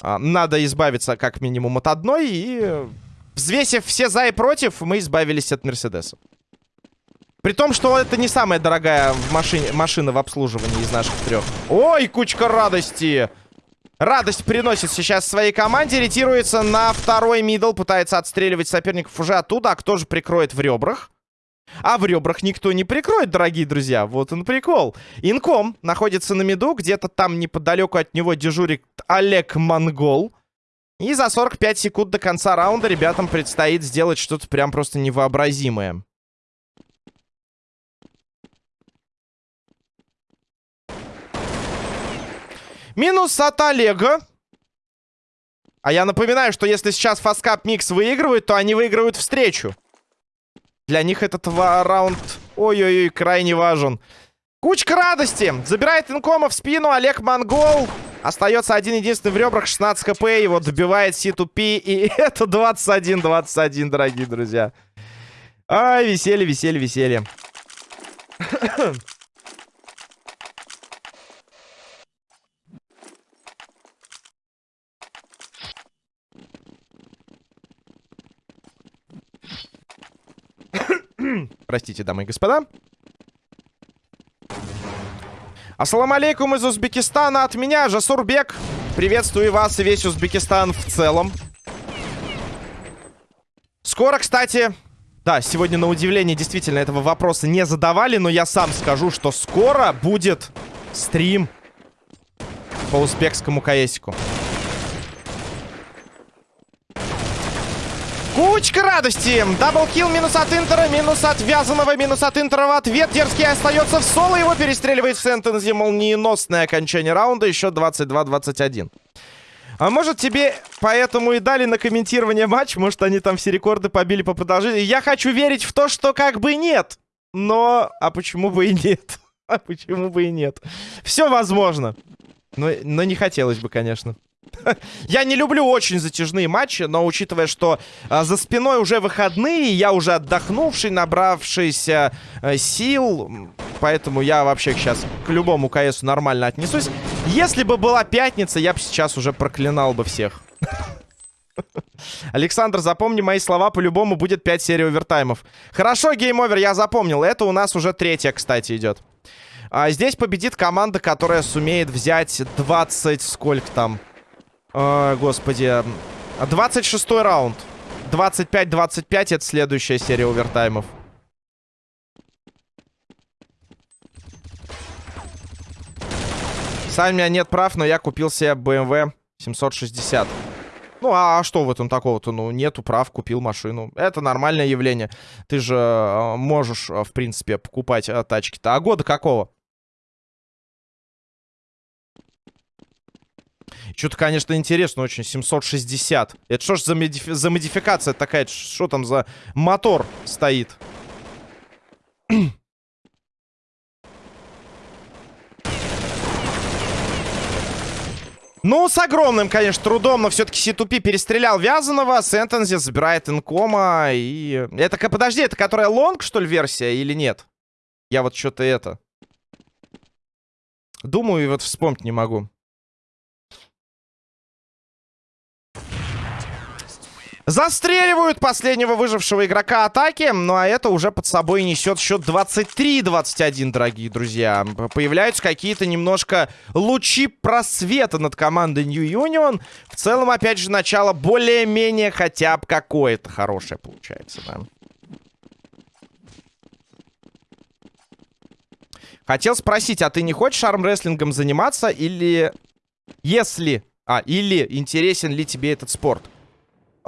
а, надо избавиться как минимум от одной. И взвесив все за и против, мы избавились от Мерседеса. При том, что это не самая дорогая в машине, машина в обслуживании из наших трех. Ой, кучка радости! Радость приносит сейчас своей команде. Ретируется на второй мидл. Пытается отстреливать соперников уже оттуда. А кто же прикроет в ребрах? А в ребрах никто не прикроет, дорогие друзья. Вот он прикол. Инком находится на миду. Где-то там неподалеку от него дежурит Олег Монгол. И за 45 секунд до конца раунда ребятам предстоит сделать что-то прям просто невообразимое. Минус от Олега. А я напоминаю, что если сейчас Fast Cup Mix выигрывает, то они выигрывают встречу. Для них этот раунд, ой-ой-ой, крайне важен. Кучка радости. Забирает инкома в спину Олег Монгол. Остается один-единственный в ребрах, 16 хп. Его добивает C2P. И это 21-21, дорогие друзья. Ай, веселье, веселье, веселье. Простите, дамы и господа. Ассаламу алейкум из Узбекистана от меня, Жасурбек. Приветствую вас и весь Узбекистан в целом. Скоро, кстати... Да, сегодня на удивление действительно этого вопроса не задавали, но я сам скажу, что скоро будет стрим по узбекскому каесику. Кучка радости. Даблкил минус от Интера, минус от Вязаного, минус от Интера в ответ. Дерзкий остается в соло. Его перестреливает в Сентензе. Молниеносное окончание раунда. Еще 22-21. А может тебе поэтому и дали на комментирование матч? Может они там все рекорды побили по продолжению? Я хочу верить в то, что как бы нет. Но... А почему бы и нет? А почему бы и нет? Все возможно. Но, но не хотелось бы, конечно. Я не люблю очень затяжные матчи, но учитывая, что а, за спиной уже выходные, я уже отдохнувший, набравшийся а, сил, поэтому я вообще сейчас к любому КСу нормально отнесусь. Если бы была пятница, я бы сейчас уже проклинал бы всех. Александр, запомни мои слова, по-любому будет 5 серий овертаймов. Хорошо, Game Over, я запомнил. Это у нас уже третья, кстати, идет. А здесь победит команда, которая сумеет взять 20... Сколько там? О, господи. 26 раунд. 25-25 это следующая серия овертаймов. Сами у меня нет прав, но я купил себе BMW 760. Ну, а что в этом такого-то? Ну, нету прав, купил машину. Это нормальное явление. Ты же э, можешь, э, в принципе, покупать э, тачки-то. А года какого? Что-то, конечно, интересно очень. 760. Это что ж за, модифи за модификация такая? Что там за мотор стоит? Ну, с огромным, конечно, трудом, но все-таки C2P перестрелял Вязаного, Сентензи забирает инкома, и... Это, подожди, это которая лонг, что ли, версия, или нет? Я вот что-то это... Думаю, и вот вспомнить не могу. Застреливают последнего выжившего игрока атаки. Ну а это уже под собой несет счет 23-21, дорогие друзья. Появляются какие-то немножко лучи просвета над командой New Union. В целом, опять же, начало более-менее хотя бы какое-то хорошее получается, да. Хотел спросить, а ты не хочешь армрестлингом заниматься или... Если... А, или интересен ли тебе этот спорт?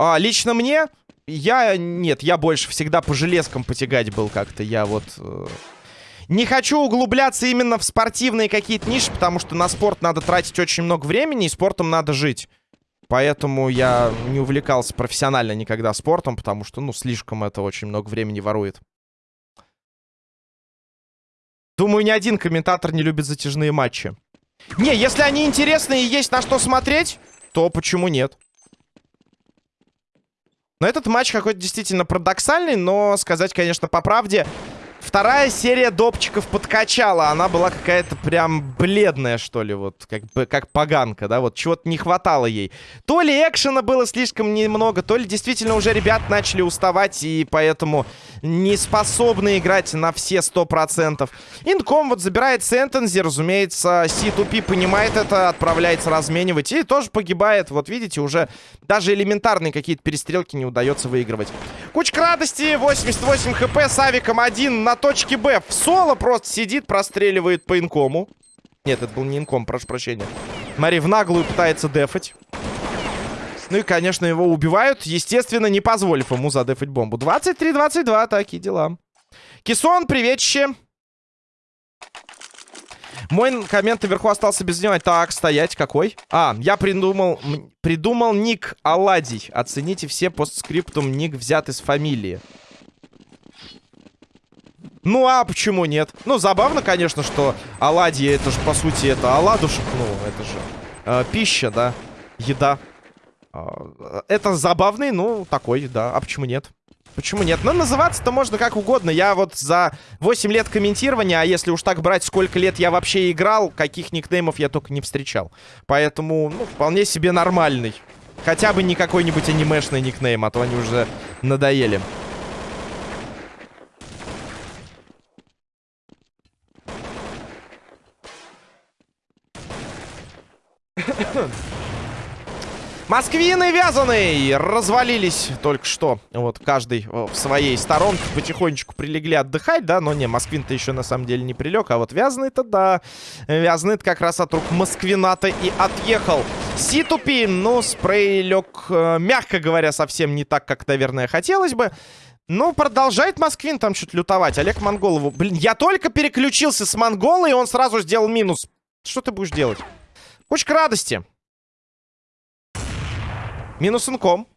А, лично мне, я... Нет, я больше всегда по железкам потягать был как-то. Я вот... Э, не хочу углубляться именно в спортивные какие-то ниши, потому что на спорт надо тратить очень много времени, и спортом надо жить. Поэтому я не увлекался профессионально никогда спортом, потому что, ну, слишком это очень много времени ворует. Думаю, ни один комментатор не любит затяжные матчи. Не, если они интересные и есть на что смотреть, то почему нет? Но этот матч какой-то действительно парадоксальный, но сказать, конечно, по правде, Вторая серия допчиков подкачала. Она была какая-то прям бледная, что ли, вот, как бы, как поганка, да, вот, чего-то не хватало ей. То ли экшена было слишком немного, то ли действительно уже ребят начали уставать, и поэтому не способны играть на все 100%. Инком вот забирает Сентензи, разумеется, C2P понимает это, отправляется разменивать, и тоже погибает. Вот видите, уже даже элементарные какие-то перестрелки не удается выигрывать. Кучка радости, 88 хп с авиком один на точке Б. В соло просто сидит, простреливает по инкому. Нет, это был не инком, прошу прощения. Смотри, в наглую пытается дефать. Ну и, конечно, его убивают, естественно, не позволив ему задефать бомбу. 23-22, такие дела. Кисон, приветище. Мой коммент наверху остался без внимания. Так, стоять, какой? А, я придумал, придумал ник Аладий. Оцените все постскриптум ник взят из фамилии. Ну, а почему нет? Ну, забавно, конечно, что оладьи, это же, по сути, это оладушек. Ну, это же э, пища, да, еда. Э, это забавный, ну, такой, да. А почему нет? Почему нет? Ну, называться-то можно как угодно. Я вот за 8 лет комментирования, а если уж так брать, сколько лет я вообще играл, каких никнеймов я только не встречал. Поэтому, ну, вполне себе нормальный. Хотя бы не какой-нибудь анимешный никнейм, а то они уже надоели. Москвины вязаные развалились только что. Вот каждый в своей сторонке потихонечку прилегли отдыхать, да, но не, Москвин-то еще на самом деле не прилег, а вот вязаный-то да. Вязаный-то как раз от рук Москвина-то и отъехал. Ситупи, ну, спрей лег, э, мягко говоря, совсем не так, как, наверное, хотелось бы. Ну, продолжает Москвин там чуть лютовать. Олег Монголову. Блин, я только переключился с Монгола, и он сразу сделал минус. Что ты будешь делать? Кучка радости. Минус инком.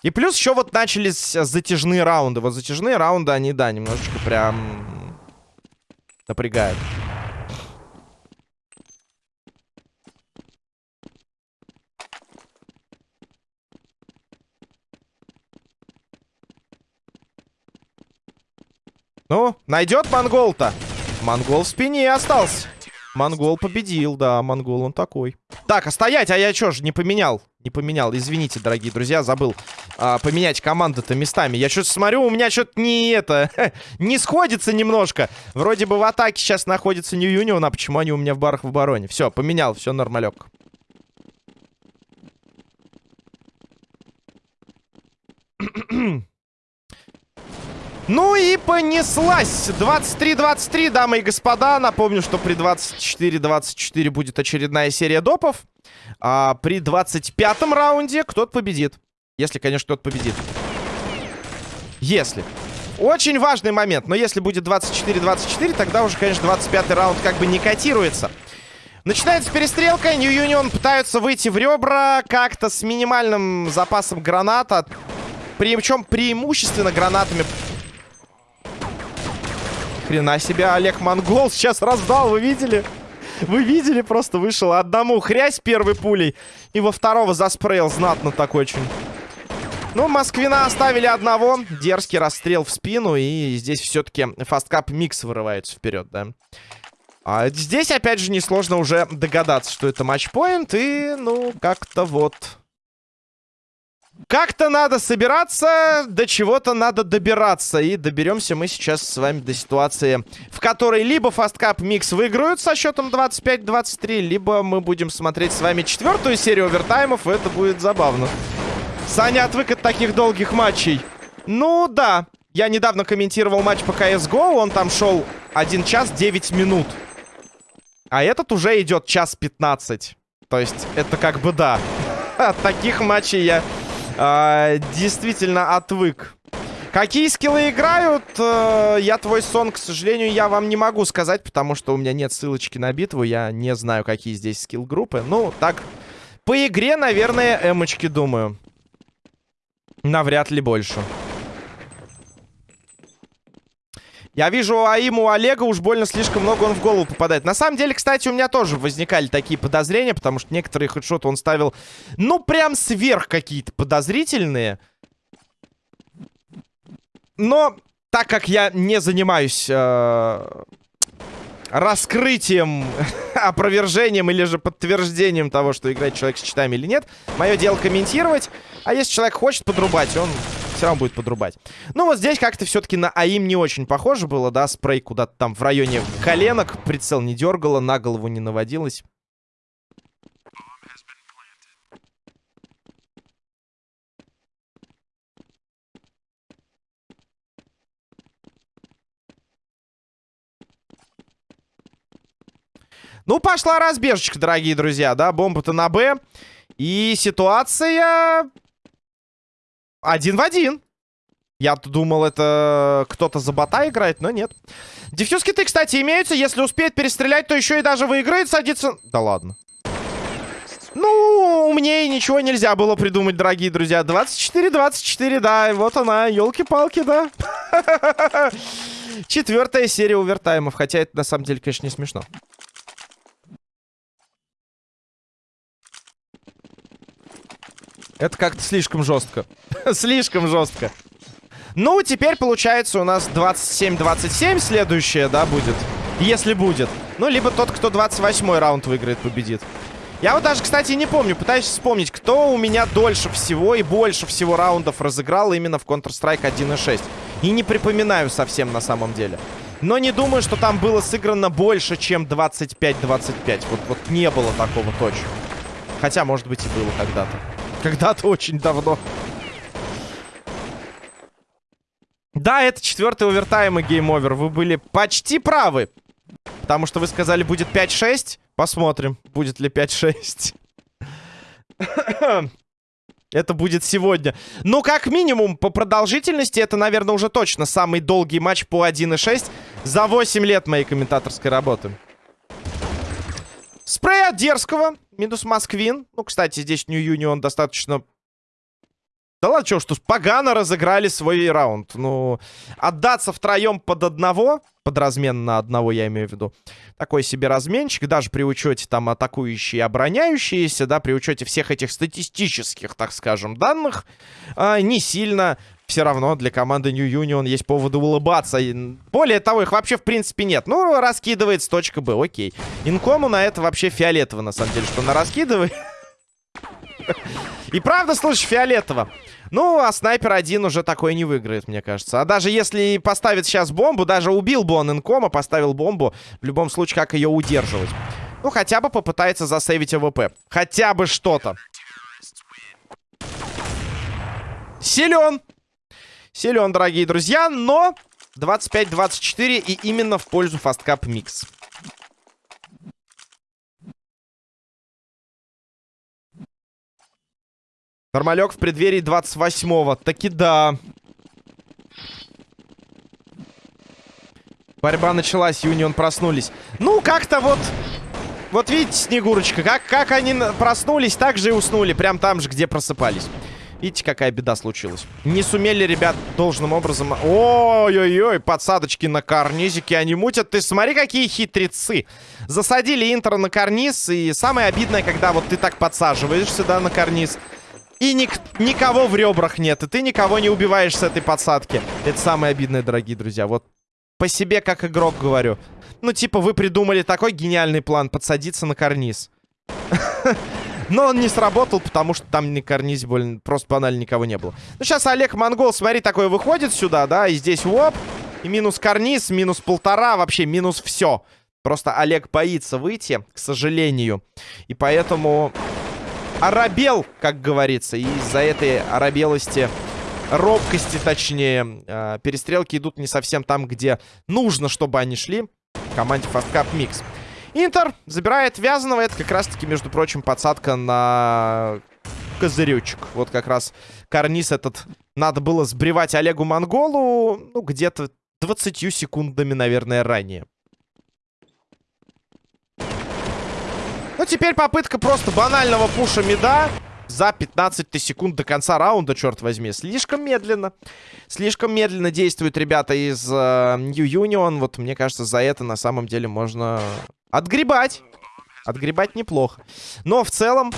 И плюс еще вот начались затяжные раунды. Вот затяжные раунды, они, да, немножечко прям напрягают. Ну, найдет монгол-то? Монгол в спине остался. Монгол победил, да, монгол он такой. Так, а стоять, а я чё ж не поменял? Не поменял, извините, дорогие друзья, забыл а, поменять команды-то местами. Я что-то смотрю, у меня что-то не это, не сходится немножко. Вроде бы в атаке сейчас находится New Union, а почему они у меня в барах в обороне? Все, поменял, все нормалек. Ну и понеслась. 23-23, дамы и господа. Напомню, что при 24-24 будет очередная серия допов. А при 25-м раунде кто-то победит. Если, конечно, кто-то победит. Если. Очень важный момент. Но если будет 24-24, тогда уже, конечно, 25-й раунд как бы не котируется. Начинается перестрелка. New Union пытаются выйти в ребра как-то с минимальным запасом граната. Причем преимущественно гранатами Хрена себе, Олег Монгол сейчас раздал, вы видели? Вы видели, просто вышел одному хрясь первой пулей. И во второго заспрейл знатно так очень. Ну, Москвина оставили одного. Дерзкий расстрел в спину. И здесь все-таки фасткап микс вырывается вперед, да. А здесь, опять же, несложно уже догадаться, что это матчпоинт. И, ну, как-то вот... Как-то надо собираться, до чего-то надо добираться. И доберемся мы сейчас с вами до ситуации, в которой либо Фасткап Микс выиграют со счетом 25-23, либо мы будем смотреть с вами четвертую серию овертаймов, и это будет забавно. Саня отвык от таких долгих матчей. Ну, да. Я недавно комментировал матч по CSGO, он там шел 1 час 9 минут. А этот уже идет час 15. То есть, это как бы да. От таких матчей я э, действительно отвык. Какие скиллы играют? Э, я твой сон, к сожалению, я вам не могу сказать, потому что у меня нет ссылочки на битву. Я не знаю, какие здесь скилл-группы. Ну, так, по игре, наверное, эмочки, думаю. Навряд ли больше. Я вижу, а ему у Олега уж больно слишком много он в голову попадает. На самом деле, кстати, у меня тоже возникали такие подозрения, потому что некоторые хедшоты он ставил, ну, прям сверх какие-то подозрительные. Но, так как я не занимаюсь э, раскрытием, опровержением или же подтверждением того, что играет человек с читами или нет, мое дело комментировать. А если человек хочет подрубать, он все равно будет подрубать. Ну, вот здесь как-то все-таки на АИМ не очень похоже было, да? Спрей куда-то там в районе коленок. Прицел не дергало, на голову не наводилось. Ну, пошла разбежечка, дорогие друзья, да? Бомба-то на Б. И ситуация один в один. Я-то думал, это кто-то за бота играет, но нет. Дефьюз киты, кстати, имеются. Если успеет перестрелять, то еще и даже выиграет, садится... Да ладно. Ну, мне и ничего нельзя было придумать, дорогие друзья. 24-24, да, вот она, елки-палки, да. Четвертая серия овертаймов, хотя это на самом деле, конечно, не смешно. Это как-то слишком жестко. слишком жестко. Ну, теперь получается у нас 27-27 следующее, да, будет. Если будет. Ну, либо тот, кто 28 раунд выиграет, победит. Я вот даже, кстати, не помню. Пытаюсь вспомнить, кто у меня дольше всего и больше всего раундов разыграл именно в Counter-Strike 1.6. И не припоминаю совсем на самом деле. Но не думаю, что там было сыграно больше, чем 25-25. Вот, вот не было такого точно. Хотя, может быть, и было когда-то. Когда-то очень давно. Да, это четвертый овертайм и Game Over. Вы были почти правы. Потому что вы сказали, будет 5-6. Посмотрим, будет ли 5-6. Это будет сегодня. Ну, как минимум, по продолжительности, это, наверное, уже точно самый долгий матч по 1.6 за 8 лет моей комментаторской работы. Спрей от дерзкого. Минус Москвин. Ну, кстати, здесь Нью Юнион достаточно... Да ладно, что, что погано разыграли свой раунд. Ну, отдаться втроем под одного, под размен на одного, я имею в виду, такой себе разменчик, даже при учете там атакующие и обороняющиеся, да, при учете всех этих статистических, так скажем, данных, а, не сильно все равно для команды New Union есть поводы улыбаться. Более того, их вообще в принципе нет. Ну, раскидывает с точка Б, окей. Инкому на это вообще фиолетово, на самом деле, что она раскидывает. И правда, слушай, фиолетово. Ну, а снайпер один уже такой не выиграет, мне кажется. А даже если поставит сейчас бомбу, даже убил бы он инкома, поставил бомбу, в любом случае, как ее удерживать? Ну, хотя бы попытается засейвить АВП. Хотя бы что-то. Силен. Силен, дорогие друзья, но 25-24 и именно в пользу фасткап микс. Нормалек в преддверии 28-го. Таки да. Борьба началась, Юнион проснулись. Ну, как-то вот... Вот видите, Снегурочка, как, как они проснулись, так же и уснули. Прям там же, где просыпались. Видите, какая беда случилась. Не сумели, ребят, должным образом... Ой-ой-ой, подсадочки на карнизике они мутят. Ты смотри, какие хитрецы. Засадили Интер на карниз. И самое обидное, когда вот ты так подсаживаешься, да, на карниз. И ник никого в ребрах нет. И ты никого не убиваешь с этой подсадки. Это самое обидное, дорогие друзья. Вот по себе как игрок говорю. Ну, типа, вы придумали такой гениальный план подсадиться на карниз. Но он не сработал, потому что там не карниз, больно, просто банально никого не было. Ну, сейчас Олег Монгол, смотри, такой выходит сюда, да, и здесь воп. И минус карниз, минус полтора, вообще минус все. Просто Олег боится выйти, к сожалению. И поэтому оробел, как говорится. И из-за этой оробелости, робкости, точнее, э, перестрелки идут не совсем там, где нужно, чтобы они шли. Команде Fast Cup Mix. Интер забирает Вязаного. Это как раз-таки, между прочим, подсадка на козырючек. Вот как раз карниз этот надо было сбривать Олегу Монголу, ну, где-то 20 секундами, наверное, ранее. Ну, теперь попытка просто банального пуша меда за 15 секунд до конца раунда, черт возьми. Слишком медленно. Слишком медленно действуют ребята из э, New Union. Вот мне кажется, за это на самом деле можно отгребать. Отгребать неплохо. Но в целом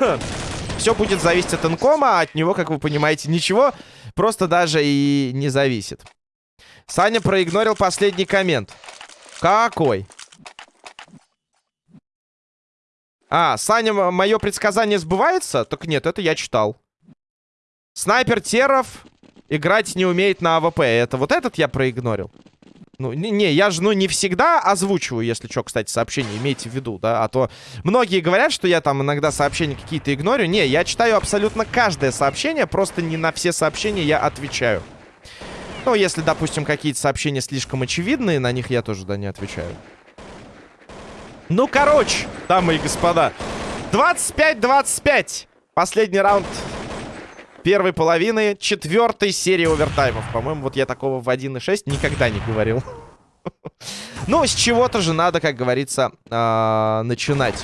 все будет зависеть от инкома, а от него, как вы понимаете, ничего просто даже и не зависит. Саня проигнорил последний коммент. Какой? А, Саня, мое предсказание сбывается? Так нет, это я читал. Снайпер Теров играть не умеет на AWP. Это вот этот я проигнорил? Ну, не, не, я же, ну, не всегда озвучиваю, если что, кстати, сообщения, имейте в виду, да, а то многие говорят, что я там иногда сообщения какие-то игнорю. Не, я читаю абсолютно каждое сообщение, просто не на все сообщения я отвечаю. Ну, если, допустим, какие-то сообщения слишком очевидные, на них я тоже, да, не отвечаю. Ну, короче, дамы и господа. 25-25. Последний раунд первой половины четвертой серии овертаймов. По-моему, вот я такого в 1.6 никогда не говорил. Ну, с чего-то же надо, как говорится, а, начинать.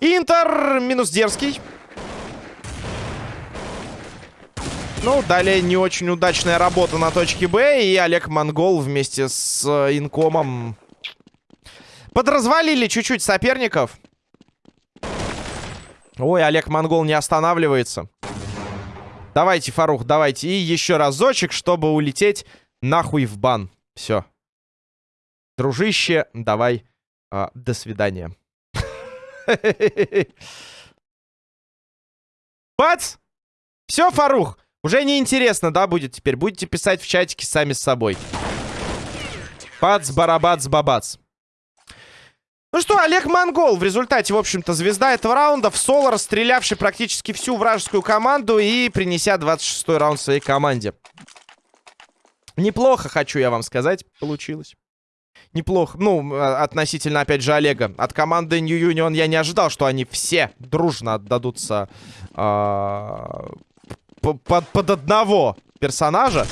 Интер минус дерзкий. Ну, далее не очень удачная работа на точке Б. И Олег Монгол вместе с э, инкомом Подразвалили чуть-чуть соперников. Ой, Олег Монгол не останавливается. Давайте, Фарух, давайте. И еще разочек, чтобы улететь нахуй в бан. Все. Дружище, давай. А, до свидания. Бац! Все, Фарух. Уже неинтересно, да, будет теперь? Будете писать в чатике сами с собой. Бац, барабац, бабац. Ну что, Олег Монгол в результате, в общем-то, звезда этого раунда. В соло расстрелявший практически всю вражескую команду и принеся 26-й раунд своей команде. Неплохо, хочу я вам сказать, получилось. Неплохо. Ну, а, относительно, опять же, Олега. От команды New Union я не ожидал, что они все дружно отдадутся э, под, под одного персонажа.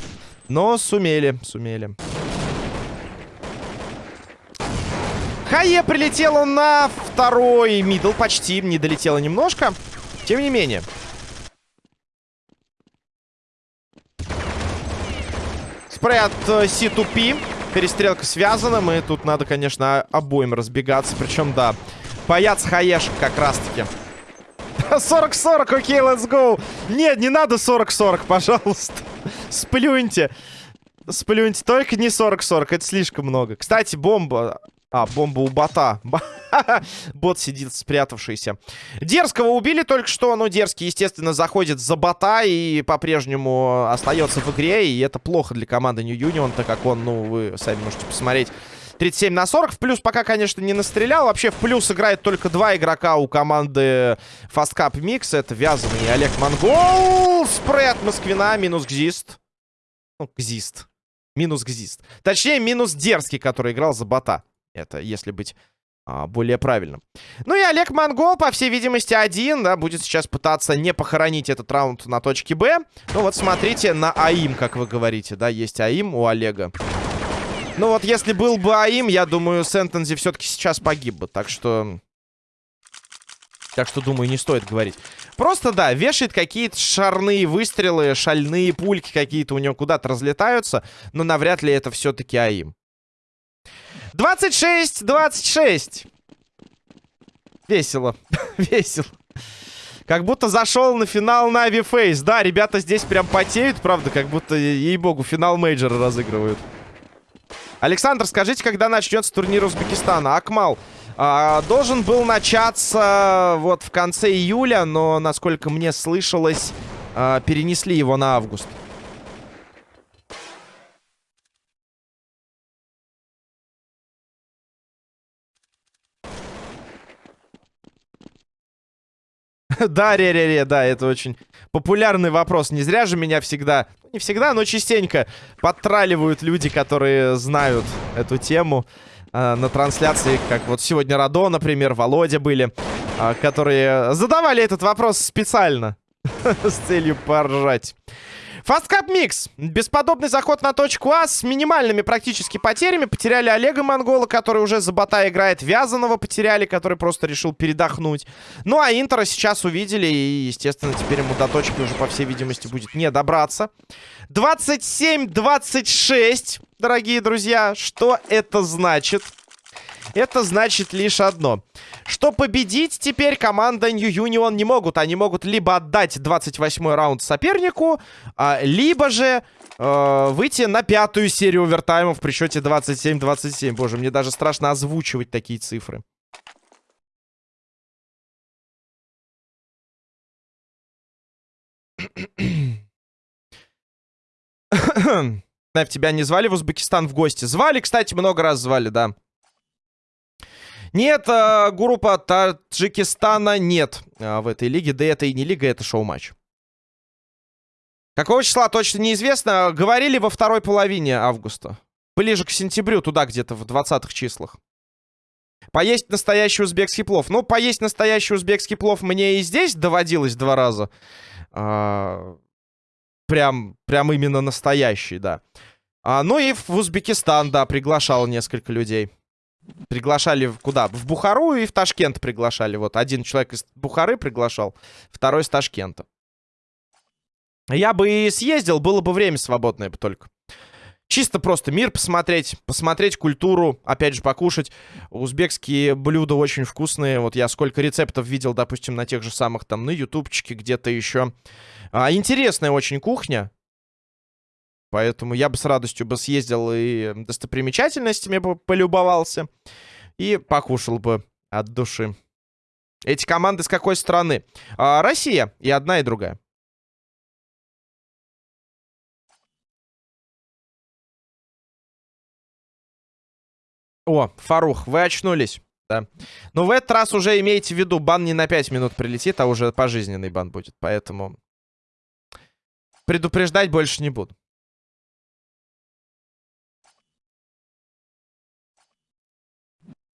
Но сумели, сумели. Хае прилетела на второй мидл. Почти не долетела немножко. Тем не менее. Спрей от э, C2P. Перестрелка связана. Мы тут надо, конечно, обоим разбегаться. Причем, да, боятся хаешек как раз-таки. 40-40, окей, let's go. Нет, не надо 40-40, пожалуйста. Сплюньте. Сплюньте, только не 40-40, это слишком много. Кстати, бомба а, бомба у бота. Бот сидит спрятавшийся. Дерзкого убили только что. Но дерзкий, естественно, заходит за бота и по-прежнему остается в игре. И это плохо для команды New Union, так как он, ну, вы сами можете посмотреть. 37 на 40. В плюс пока, конечно, не настрелял. Вообще в плюс играет только два игрока у команды Fast Cup Mix. Это Вязаный и Олег Монгол. Спред Москвина. Минус Гзист. Ну, Гзист. Минус Гзист. Точнее, минус Дерзкий, который играл за бота. Это если быть а, более правильным. Ну и Олег Монгол, по всей видимости, один, да, будет сейчас пытаться не похоронить этот раунд на точке Б. Ну вот смотрите на АИМ, как вы говорите, да, есть АИМ у Олега. Ну вот если был бы АИМ, я думаю, Сентензи все-таки сейчас погиб бы, так что... Так что, думаю, не стоит говорить. Просто, да, вешает какие-то шарные выстрелы, шальные пульки какие-то у него куда-то разлетаются, но навряд ли это все-таки aim. 26, 26. Весело. Весело. Как будто зашел на финал NaVi FaZe. Да, ребята здесь прям потеют, правда, как будто, ей-богу, финал мейджора разыгрывают. Александр, скажите, когда начнется турнир Узбекистана? Акмал, а, должен был начаться вот в конце июля, но, насколько мне слышалось, а, перенесли его на август. Да, ре-ре-ре, да, это очень популярный вопрос. Не зря же меня всегда, не всегда, но частенько подтраливают люди, которые знают эту тему э, на трансляции, как вот сегодня Радо, например, Володя были, э, которые задавали этот вопрос специально с целью поржать. Фасткап Микс. Бесподобный заход на точку А с минимальными практически потерями. Потеряли Олега Монгола, который уже за бота играет. Вязаного потеряли, который просто решил передохнуть. Ну, а Интера сейчас увидели. И, естественно, теперь ему до точки уже, по всей видимости, будет не добраться. 27-26, дорогие друзья. Что это значит? Это значит лишь одно. Что победить теперь команда New Union не могут. Они могут либо отдать 28-й раунд сопернику, а, либо же э, выйти на пятую серию овертаймов при счете 27-27. Боже, мне даже страшно озвучивать такие цифры. Тебя не звали в Узбекистан в гости? Звали, кстати, много раз звали, да. Нет, э, группа Таджикистана нет э, в этой лиге. Да это и не лига, это шоу-матч. Какого числа точно неизвестно. Говорили во второй половине августа. Ближе к сентябрю, туда где-то в 20-х числах. Поесть настоящий узбекский плов. Ну, поесть настоящий узбекский плов мне и здесь доводилось два раза. А, прям, прям именно настоящий, да. А, ну и в Узбекистан, да, приглашал несколько людей. Приглашали куда? В Бухару и в Ташкент приглашали. Вот один человек из Бухары приглашал, второй из Ташкента. Я бы и съездил, было бы время свободное только. Чисто просто мир посмотреть, посмотреть культуру, опять же, покушать. Узбекские блюда очень вкусные. Вот я сколько рецептов видел, допустим, на тех же самых там, на ютубчике, где-то еще. А, интересная очень кухня. Поэтому я бы с радостью бы съездил и достопримечательностями бы полюбовался. И покушал бы от души. Эти команды с какой страны? А, Россия. И одна, и другая. О, Фарух, вы очнулись. Да. Но в этот раз уже имейте в виду, бан не на 5 минут прилетит, а уже пожизненный бан будет. Поэтому предупреждать больше не буду.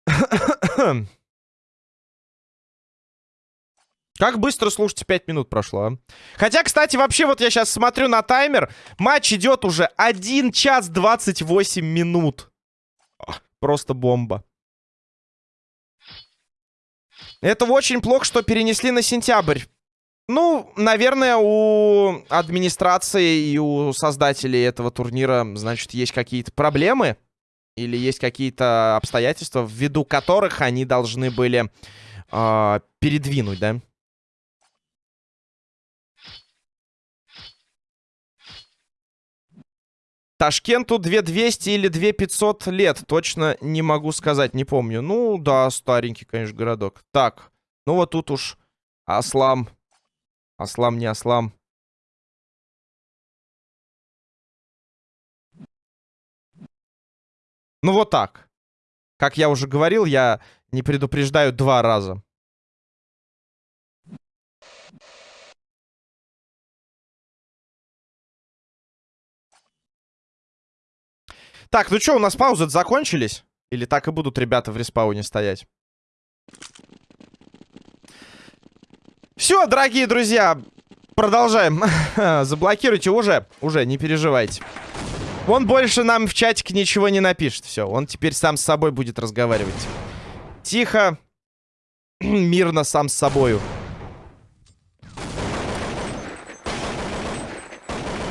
Как быстро, слушайте, 5 минут прошло, а? Хотя, кстати, вообще, вот я сейчас смотрю на таймер. Матч идет уже 1 час 28 минут. Просто бомба. Это очень плохо, что перенесли на сентябрь. Ну, наверное, у администрации и у создателей этого турнира, значит, есть какие-то проблемы. Или есть какие-то обстоятельства, ввиду которых они должны были э, передвинуть, да? Ташкенту 2200 или 2500 лет. Точно не могу сказать, не помню. Ну, да, старенький, конечно, городок. Так, ну вот тут уж Аслам. Аслам, не Аслам. Ну вот так. Как я уже говорил, я не предупреждаю два раза. Так, ну что, у нас паузы закончились? Или так и будут ребята в респауне стоять? Все, дорогие друзья, продолжаем. Заблокируйте уже, уже, не переживайте. Он больше нам в чатик ничего не напишет. Все, он теперь сам с собой будет разговаривать. Тихо. Мирно сам с собою.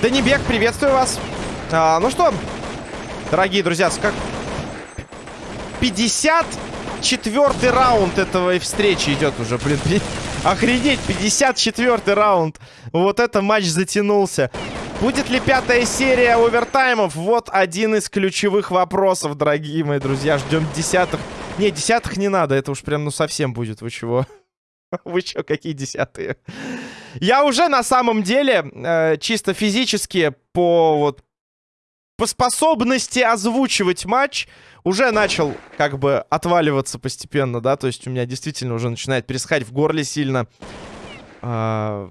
Данибек, приветствую вас. А, ну что, дорогие друзья, как... 54 раунд этого встречи идет уже, блин. Охренеть, 54 раунд. Вот это матч затянулся. Будет ли пятая серия овертаймов? Вот один из ключевых вопросов, дорогие мои друзья. Ждем десятых. Не, десятых не надо, это уж прям ну совсем будет. Вы чего? Вы чё, какие десятые? Я уже на самом деле э, чисто физически по вот по способности озвучивать матч уже начал как бы отваливаться постепенно, да, то есть у меня действительно уже начинает пересыхать в горле сильно. А,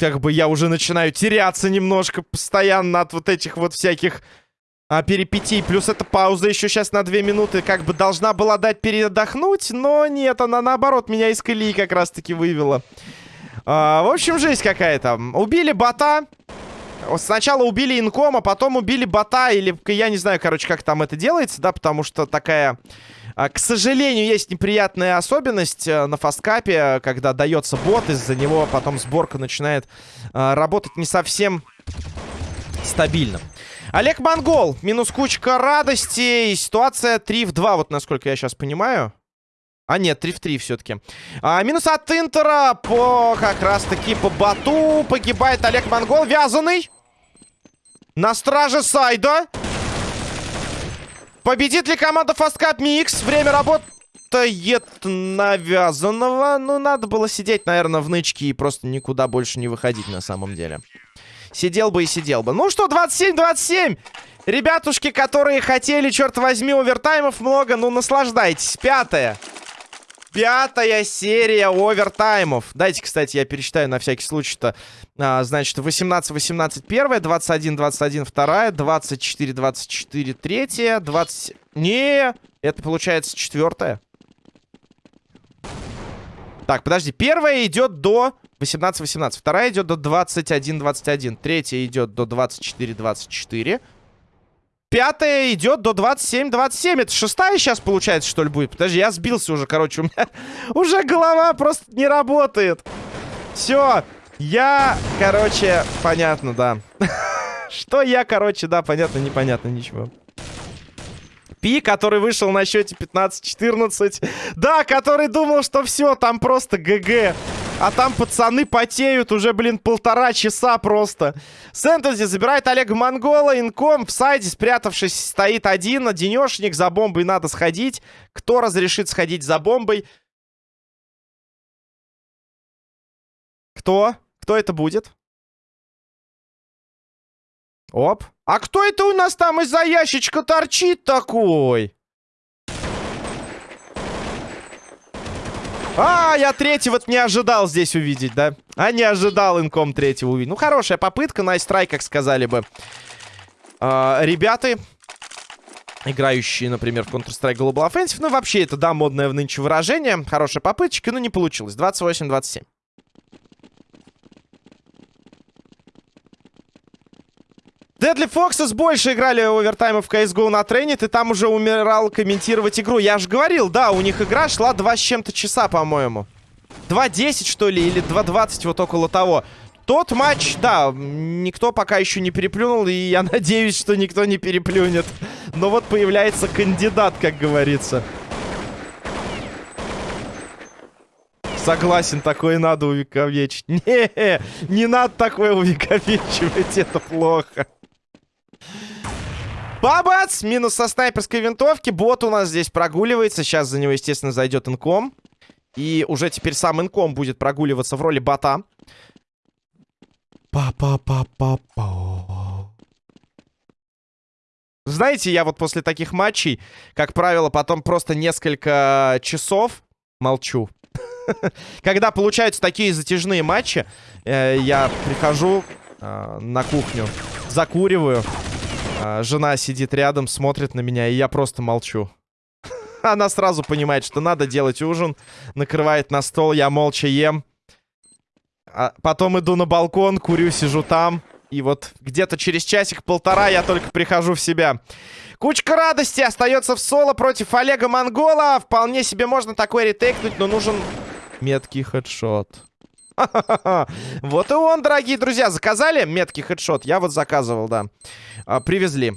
как бы я уже начинаю теряться немножко постоянно от вот этих вот всяких а, перипетий. Плюс эта пауза еще сейчас на две минуты как бы должна была дать передохнуть, но нет, она наоборот меня из колеи как раз-таки вывела. А, в общем, жесть какая-то. Убили бота. Сначала убили инкома, потом убили бота, или я не знаю, короче, как там это делается, да, потому что такая... А, к сожалению, есть неприятная особенность э, на фасткапе, когда дается бот, из-за него потом сборка начинает а, работать не совсем стабильно. Олег Монгол, минус кучка радости, и ситуация 3 в 2, вот насколько я сейчас понимаю. А, нет, 3 в 3 все-таки. А, минус от Интера по как раз-таки по бату. Погибает Олег Монгол. Вязаный. На страже сайда. Победит ли команда Fast Mix? Время работает навязанного. Ну, надо было сидеть, наверное, в нычке и просто никуда больше не выходить на самом деле. Сидел бы и сидел бы. Ну что, 27-27. Ребятушки, которые хотели, черт возьми, овертаймов много, ну наслаждайтесь. Пятое. Пятая серия овертаймов. Дайте, кстати, я пересчитаю на всякий случай-то. А, значит, 18-18 первая, 21-21 вторая, 24-24 третья, 20... Не, это получается четвертая. Так, подожди. Первая идет до 18-18. Вторая идет до 21-21. Третья идет до 24-24. Пятая идет до 27-27. Это шестая сейчас, получается, что ли, будет? Подожди, я сбился уже, короче. У меня уже голова просто не работает. Все. Я, короче, понятно, да. Что я, короче, да, понятно, непонятно, ничего. Пи, который вышел на счете 15-14. Да, который думал, что все, там просто ГГ. А там пацаны потеют уже, блин, полтора часа просто. Сентензи забирает Олега Монгола. Инком в сайде, спрятавшись, стоит один. Денешник, за бомбой надо сходить. Кто разрешит сходить за бомбой? Кто? Кто это будет? Оп. А кто это у нас там из-за ящичка торчит такой? А, я третьего не ожидал здесь увидеть, да? А не ожидал инком третьего увидеть. Ну, хорошая попытка, найстрай, как сказали бы. А, ребята, играющие, например, в Counter-Strike Global Offensive. Ну, вообще, это, да, модное в нынче выражение. Хорошая попыточка, но не получилось. 28-27. Deadly Foxes больше играли овертаймы в CSGO на Тренит, и там уже умирал комментировать игру. Я же говорил, да, у них игра шла 2 с чем-то часа, по-моему. 2.10, что ли, или 2.20, вот около того. Тот матч, да, никто пока еще не переплюнул, и я надеюсь, что никто не переплюнет. Но вот появляется кандидат, как говорится. Согласен, такое надо увековечить. Не, не надо такое увековечивать, это плохо. Бабац! Минус со снайперской винтовки. Бот у нас здесь прогуливается. Сейчас за него, естественно, зайдет инком. И уже теперь сам инком будет прогуливаться в роли бота. Па-па-па-па-па. Знаете, я вот после таких матчей, как правило, потом просто несколько часов молчу. Когда получаются такие затяжные матчи, э, я прихожу э, на кухню, закуриваю, а, жена сидит рядом, смотрит на меня, и я просто молчу. Она сразу понимает, что надо делать ужин. Накрывает на стол, я молча ем. А потом иду на балкон, курю, сижу там. И вот где-то через часик-полтора я только прихожу в себя. Кучка радости остается в соло против Олега Монгола. Вполне себе можно такой ретейкнуть, но нужен меткий хедшот. Вот и он, дорогие друзья. Заказали меткий хедшот? Я вот заказывал, да. А, привезли.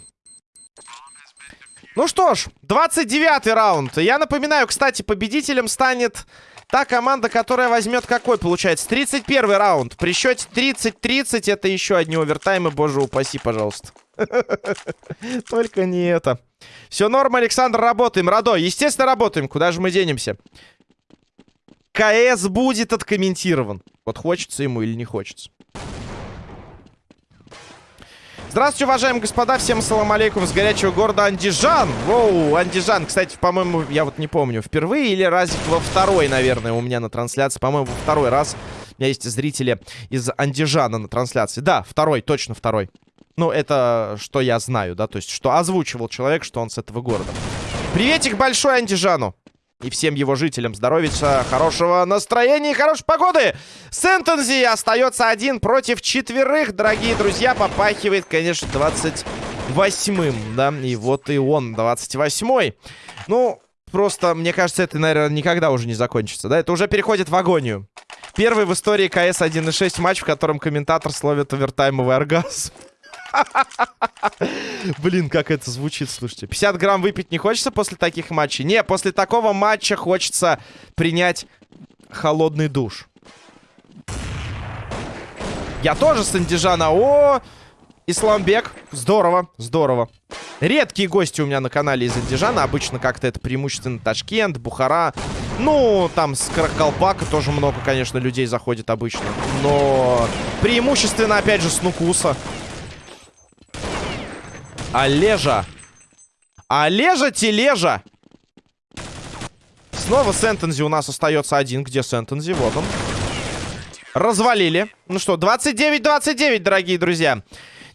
Ну что ж, 29 раунд. Я напоминаю, кстати, победителем станет Та команда, которая возьмет какой, получается? 31 раунд. При счете 30-30 это еще одни овертаймы, боже упаси, пожалуйста. Только не это. Все норм, Александр, работаем. Радо, естественно, работаем. Куда же мы денемся? КС будет откомментирован. Вот хочется ему или не хочется. Здравствуйте, уважаемые господа. Всем салам алейкум с горячего города Андижан. Воу, Андижан. Кстати, по-моему, я вот не помню, впервые или разик во второй, наверное, у меня на трансляции. По-моему, во второй раз у меня есть зрители из Андижана на трансляции. Да, второй, точно второй. Ну, это что я знаю, да, то есть, что озвучивал человек, что он с этого города. Приветик большой Андижану. И всем его жителям здоровья, хорошего настроения и хорошей погоды. Сентензи остается один против четверых, дорогие друзья. Попахивает, конечно, 28-м, да. И вот и он, 28-й. Ну, просто, мне кажется, это, наверное, никогда уже не закончится, да. Это уже переходит в агонию. Первый в истории КС 1.6 матч, в котором комментатор словит овертаймовый оргазм. Блин, как это звучит, слушайте. 50 грамм выпить не хочется после таких матчей? Не, после такого матча хочется принять холодный душ. Я тоже с Андижана. О, Исламбек. Здорово, здорово. Редкие гости у меня на канале из Андижана. Обычно как-то это преимущественно Ташкент, Бухара. Ну, там с Каракалпака тоже много, конечно, людей заходит обычно. Но преимущественно, опять же, с Нукуса. Олежа. Олежа тележа. Снова Сентензи у нас остается один. Где Сентензи? Вот он. Развалили. Ну что, 29-29, дорогие друзья.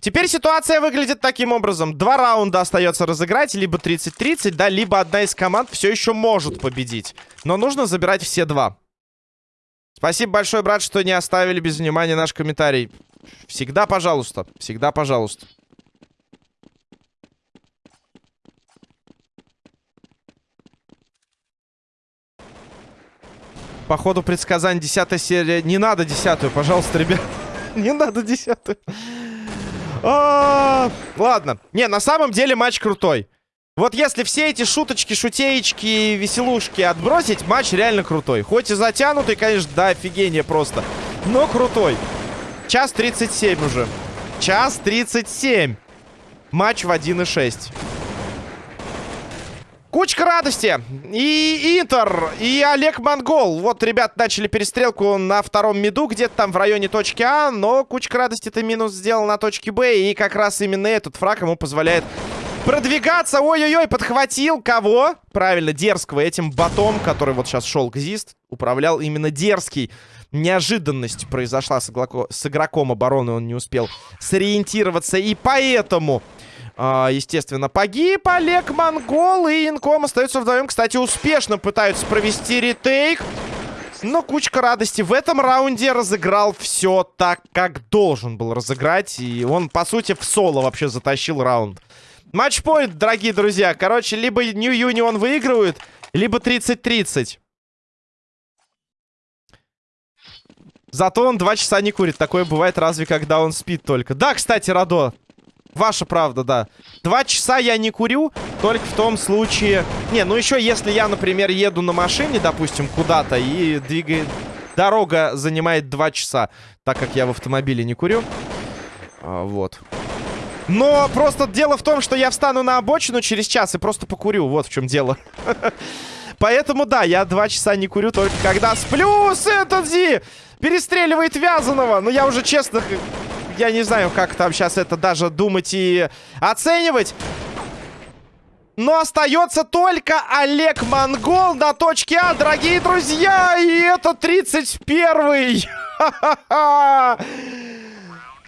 Теперь ситуация выглядит таким образом. Два раунда остается разыграть, либо 30-30, да, либо одна из команд все еще может победить. Но нужно забирать все два. Спасибо большое, брат, что не оставили без внимания наш комментарий. Всегда пожалуйста, всегда пожалуйста. Походу предсказание 10 серия. Не надо десятую, пожалуйста, ребят. Не надо десятую. А, ладно. Не, на самом деле матч крутой. Вот если все эти шуточки, шутеечки, веселушки отбросить, матч реально крутой. Хоть и затянутый, конечно, да, офигение просто. Но крутой. Час 37 уже. Час 37. Матч в 1.6. Кучка радости. И Интер, и Олег Монгол. Вот, ребят, начали перестрелку на втором миду, где-то там в районе точки А. Но кучка радости-то минус сделал на точке Б. И как раз именно этот фраг ему позволяет продвигаться. Ой-ой-ой, подхватил кого? Правильно, дерзкого. Этим ботом, который вот сейчас шел к Зист, управлял именно дерзкий. Неожиданность произошла с, с игроком обороны. Он не успел сориентироваться. И поэтому а, естественно, погиб Олег Монгол и Инком остаются вдвоем. Кстати, успешно пытаются провести ретейк. Но кучка радости. В этом раунде разыграл все так, как должен был разыграть. И он, по сути, в соло вообще затащил раунд. Матчпоинт, дорогие друзья. Короче, либо New Union выигрывает, либо 30-30. Зато он два часа не курит. Такое бывает разве когда он спит только. Да, кстати, Радо, Ваша правда, да. Два часа я не курю, только в том случае... Не, ну еще если я, например, еду на машине, допустим, куда-то, и двигает... Дорога занимает два часа, так как я в автомобиле не курю. А, вот. Но просто дело в том, что я встану на обочину через час и просто покурю. Вот в чем дело. Поэтому, да, я два часа не курю, только когда сплю. Сентензи перестреливает Вязаного. Но я уже честно я не знаю, как там сейчас это даже думать и оценивать. Но остается только Олег Монгол на точке А, дорогие друзья. И это 31-й.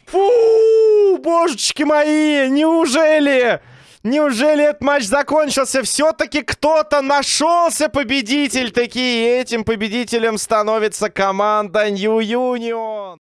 Фу, божечки мои, неужели... Неужели этот матч закончился? Все-таки кто-то нашелся победитель. Такие этим победителем становится команда New Union.